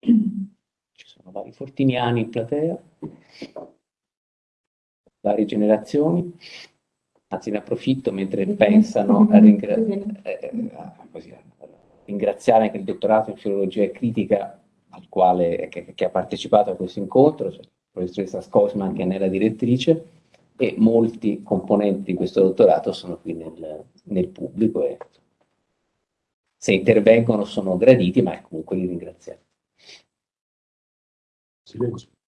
Ci sono vari fortiniani in platea, varie generazioni anzi ne approfitto mentre pensano a, ringra eh, così, a, ringraziare anche il dottorato in filologia e critica al quale, che, che ha partecipato a questo incontro, cioè, la professoressa Scosman che è nella direttrice e molti componenti di questo dottorato sono qui nel, nel pubblico e se intervengono sono graditi, ma comunque li ringraziamo.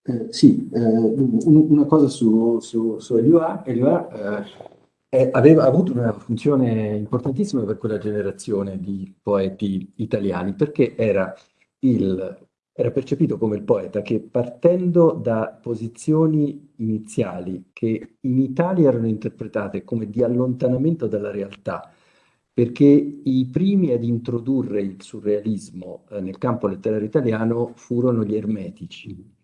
Eh, sì, eh, una cosa su, su, su Eliua, Eliua eh, eh, aveva avuto una funzione importantissima per quella generazione di poeti italiani, perché era, il, era percepito come il poeta che partendo da posizioni iniziali che in Italia erano interpretate come di allontanamento dalla realtà, perché i primi ad introdurre il surrealismo eh, nel campo letterario italiano furono gli ermetici,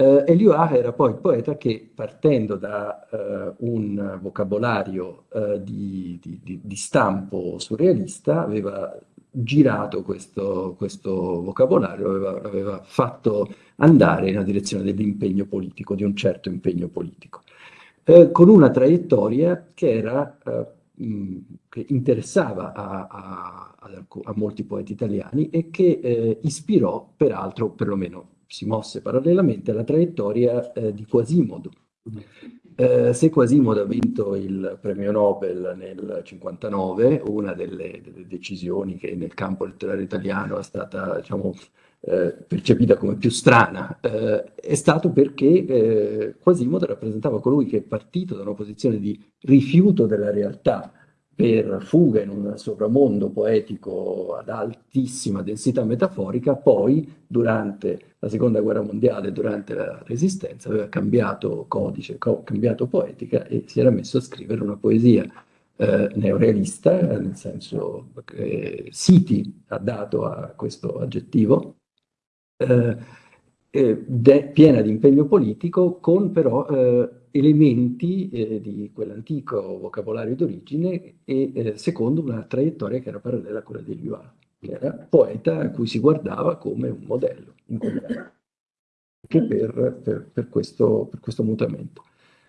Uh, Eliot era poi il poeta che, partendo da uh, un vocabolario uh, di, di, di, stampo surrealista, aveva girato questo, questo vocabolario, aveva, aveva, fatto andare nella direzione dell'impegno politico, di un certo impegno politico, con una traiettoria che, era, mh, che interessava a, a, a, molti poeti italiani e che ispirò, peraltro, perlomeno si mosse parallelamente alla traiettoria eh, di Quasimodo. Eh, se Quasimodo ha vinto il premio Nobel nel 59, una delle, delle decisioni che nel campo letterario italiano è stata diciamo, eh, percepita come più strana, eh, è stato perché eh, Quasimodo rappresentava colui che è partito da una posizione di rifiuto della realtà per fuga in un sovramondo poetico ad altissima densità metaforica, poi durante la seconda guerra mondiale, durante la resistenza, aveva cambiato codice, co cambiato poetica e si era messo a scrivere una poesia eh, neorealista, nel senso che Siti ha dato a questo aggettivo, eh, eh, piena di impegno politico, con però eh, elementi eh, di quell'antico vocabolario d'origine e eh, secondo una traiettoria che era parallela a quella degli UA. che era poeta a cui si guardava come un modello anche per, per, per, questo, per questo mutamento.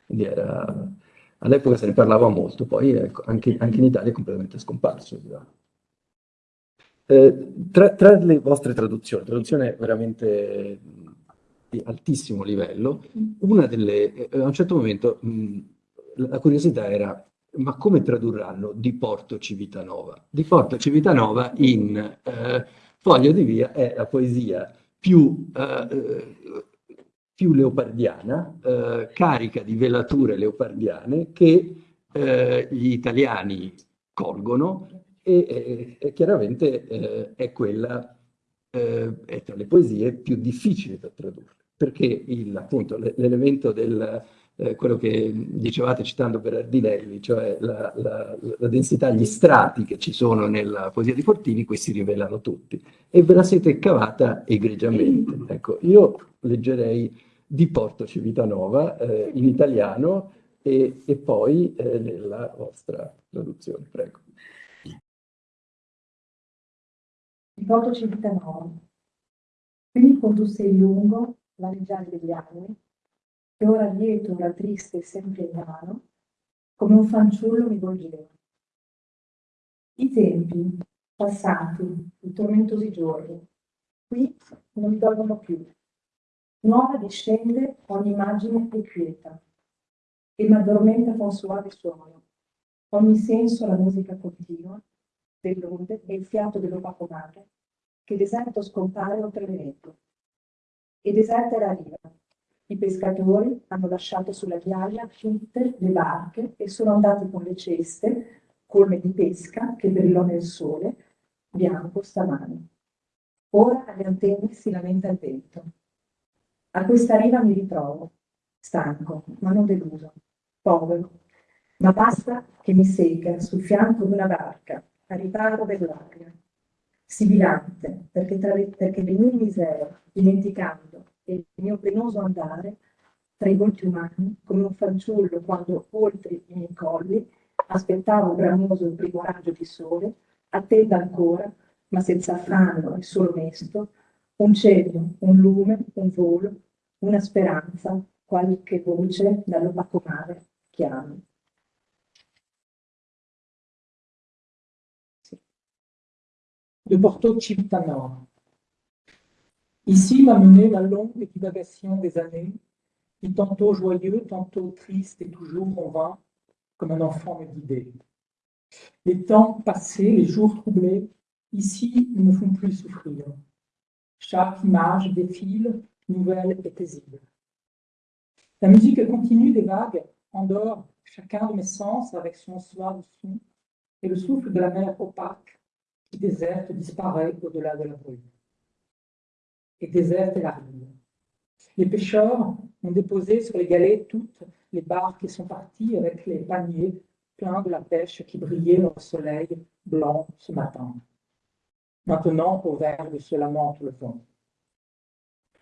Quindi era, all'epoca se ne parlava molto, poi ecco, anche, anche, in Italia è completamente scomparso. Eh, tra, tra, le vostre traduzioni, traduzione veramente di altissimo livello, una delle, eh, a un certo momento mh, la curiosità era ma come tradurranno Di Porto Civitanova? Di Porto Civitanova in eh, Foglio di Via è la poesia più, eh, più leopardiana, eh, carica di velature leopardiane che eh, gli italiani colgono e, e chiaramente eh, è quella, è tra le poesie più difficili da tradurre, perché l'elemento del eh, quello che dicevate citando Berardinelli, cioè la, la, la, densità, gli strati che ci sono nella poesia di Fortini, questi rivelano tutti. E ve la siete cavata egregiamente. Ecco, io leggerei di Porto Civitanova eh, in italiano e, e poi eh, nella vostra traduzione, prego. Di Porto Civitanova. Quindi condusse il lungo, vaneggiare degli anni, e ora lieto, ora triste e sempre invano, come un fanciullo mi volgeva. I tempi, passati, i tormentosi giorni, qui non mi dormono più. Nuova discende ogni immagine e quieta, e mi addormenta con suave suono. Ogni senso la musica continua dell'onde e il fiato dell'opaco mare, che deserto scompare oltre l'evento. E deserta la riva, i pescatori hanno lasciato sulla ghiaia tutte le barche e sono andati con le ceste, colme di pesca, che brillò nel sole, bianco stamane. Ora alle antenne si lamenta il vento. A questa riva mi ritrovo, stanco, ma non deluso, povero, ma basta che mi segga sul fianco di una barca, a riparo dell'aria, sibilante, perché, tra perché le mie miserie, dimenticando il mio penoso andare tra i volti umani, come un fanciullo quando oltre i miei colli aspettavo bramoso il primo raggio di sole, attenda ancora, ma senza affanno e solo mesto, un cielo, un lume, un volo, una speranza, qualche voce dall'opaco mare chiami. De Porto Civitanova. Ici m'a mené la longue divagation des années, qui tantôt joyeux, tantôt triste et toujours on va, comme un enfant me guidait. Les temps passés, les jours troublés, ici ne me font plus souffrir. Chaque image défile, nouvelle et paisible. La musique continue des vagues endort chacun de mes sens avec son soir de son, et le souffle de la mer opaque qui déserte disparaît au-delà de la brume et déserte la rive. Les pêcheurs ont déposé sur les galets toutes les barques et sont partis avec les paniers pleins de la pêche qui brillait le soleil blanc ce matin. Maintenant, au vert ce lamente le vent.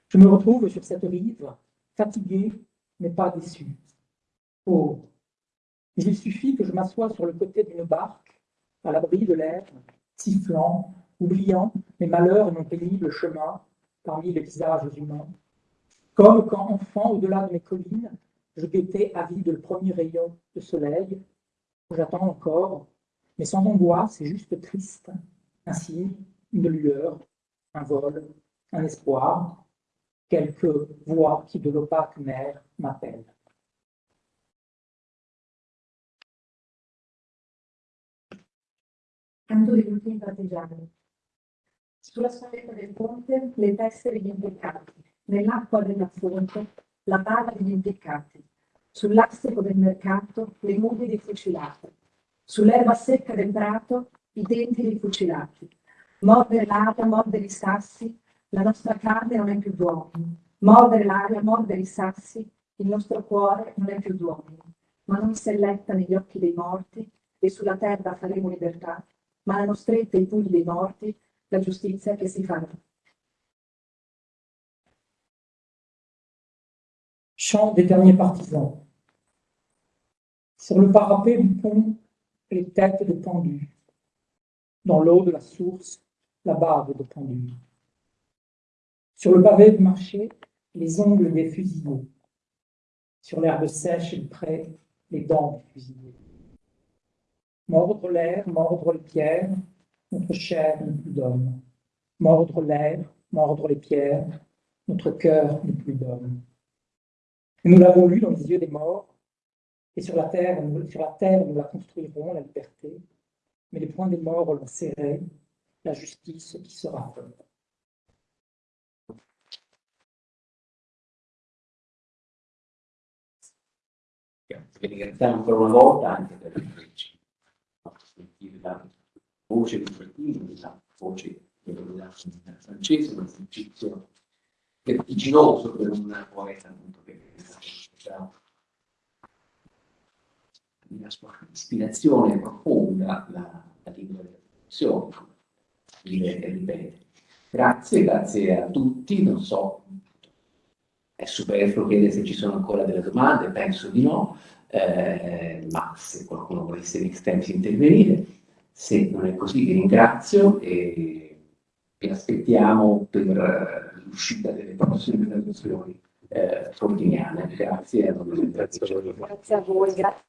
Je me retrouve sur cette rive, fatigué, mais pas déçu. Oh, il suffit que je m'assoie sur le côté d'une barque, à l'abri de l'air, sifflant, oubliant mes malheurs et mon pénible chemin, parmi les visages humains, comme quand enfant, au-delà de mes collines, je guettais avide le premier rayon de soleil, j'attends encore, mais sans angoisse, c'est juste triste, ainsi une lueur, un vol, un espoir, quelques voix qui de l'opaque mer m'appellent. Sulla spalletta del ponte le tessere degli impeccati, nell'acqua della fonte la bava degli impeccati, sull'astico del mercato le mughe dei fucilati, sull'erba secca del prato i denti dei fucilati. Mordere l'aria, mordere i sassi, la nostra carne non è più d'uomini. Mordere l'aria, mordere i sassi, il nostro cuore non è più d'uomini. Ma non si selletta negli occhi dei morti e sulla terra faremo libertà, ma dei la giustizia che si. Chant des derniers partisans. Sur le parapet du pont, les têtes de pendus. Dans l'eau de la source, la barbe de pendule. Sur le pavé du marché, les ongles des fusillés. Sur l'herbe sèche et près, les dents des fusillés. Mordre l'air, mordre les pierres, notre chair n'est plus d'homme. Mordre l'air, mordre les pierres, notre cœur n'est plus d'homme. Nous l'avons lu dans les yeux des morts, et sur la terre, nous la construirons, la liberté, mais les poings des morts l'ont serré, la justice qui sera faite. La voce di Martino, la voce della francese, un esercizio vertiginoso per un poeta appunto che ha una sua ispirazione profonda la, la lingua della traduzione, dire e ripetere. Grazie, grazie a tutti, non so, è superfluo chiedere se ci sono ancora delle domande, penso di no, eh, ma se qualcuno volesse in extremis intervenire, se non è così vi ringrazio e vi aspettiamo per l'uscita delle prossime traduzioni eh. Grazie a voi. Grazie.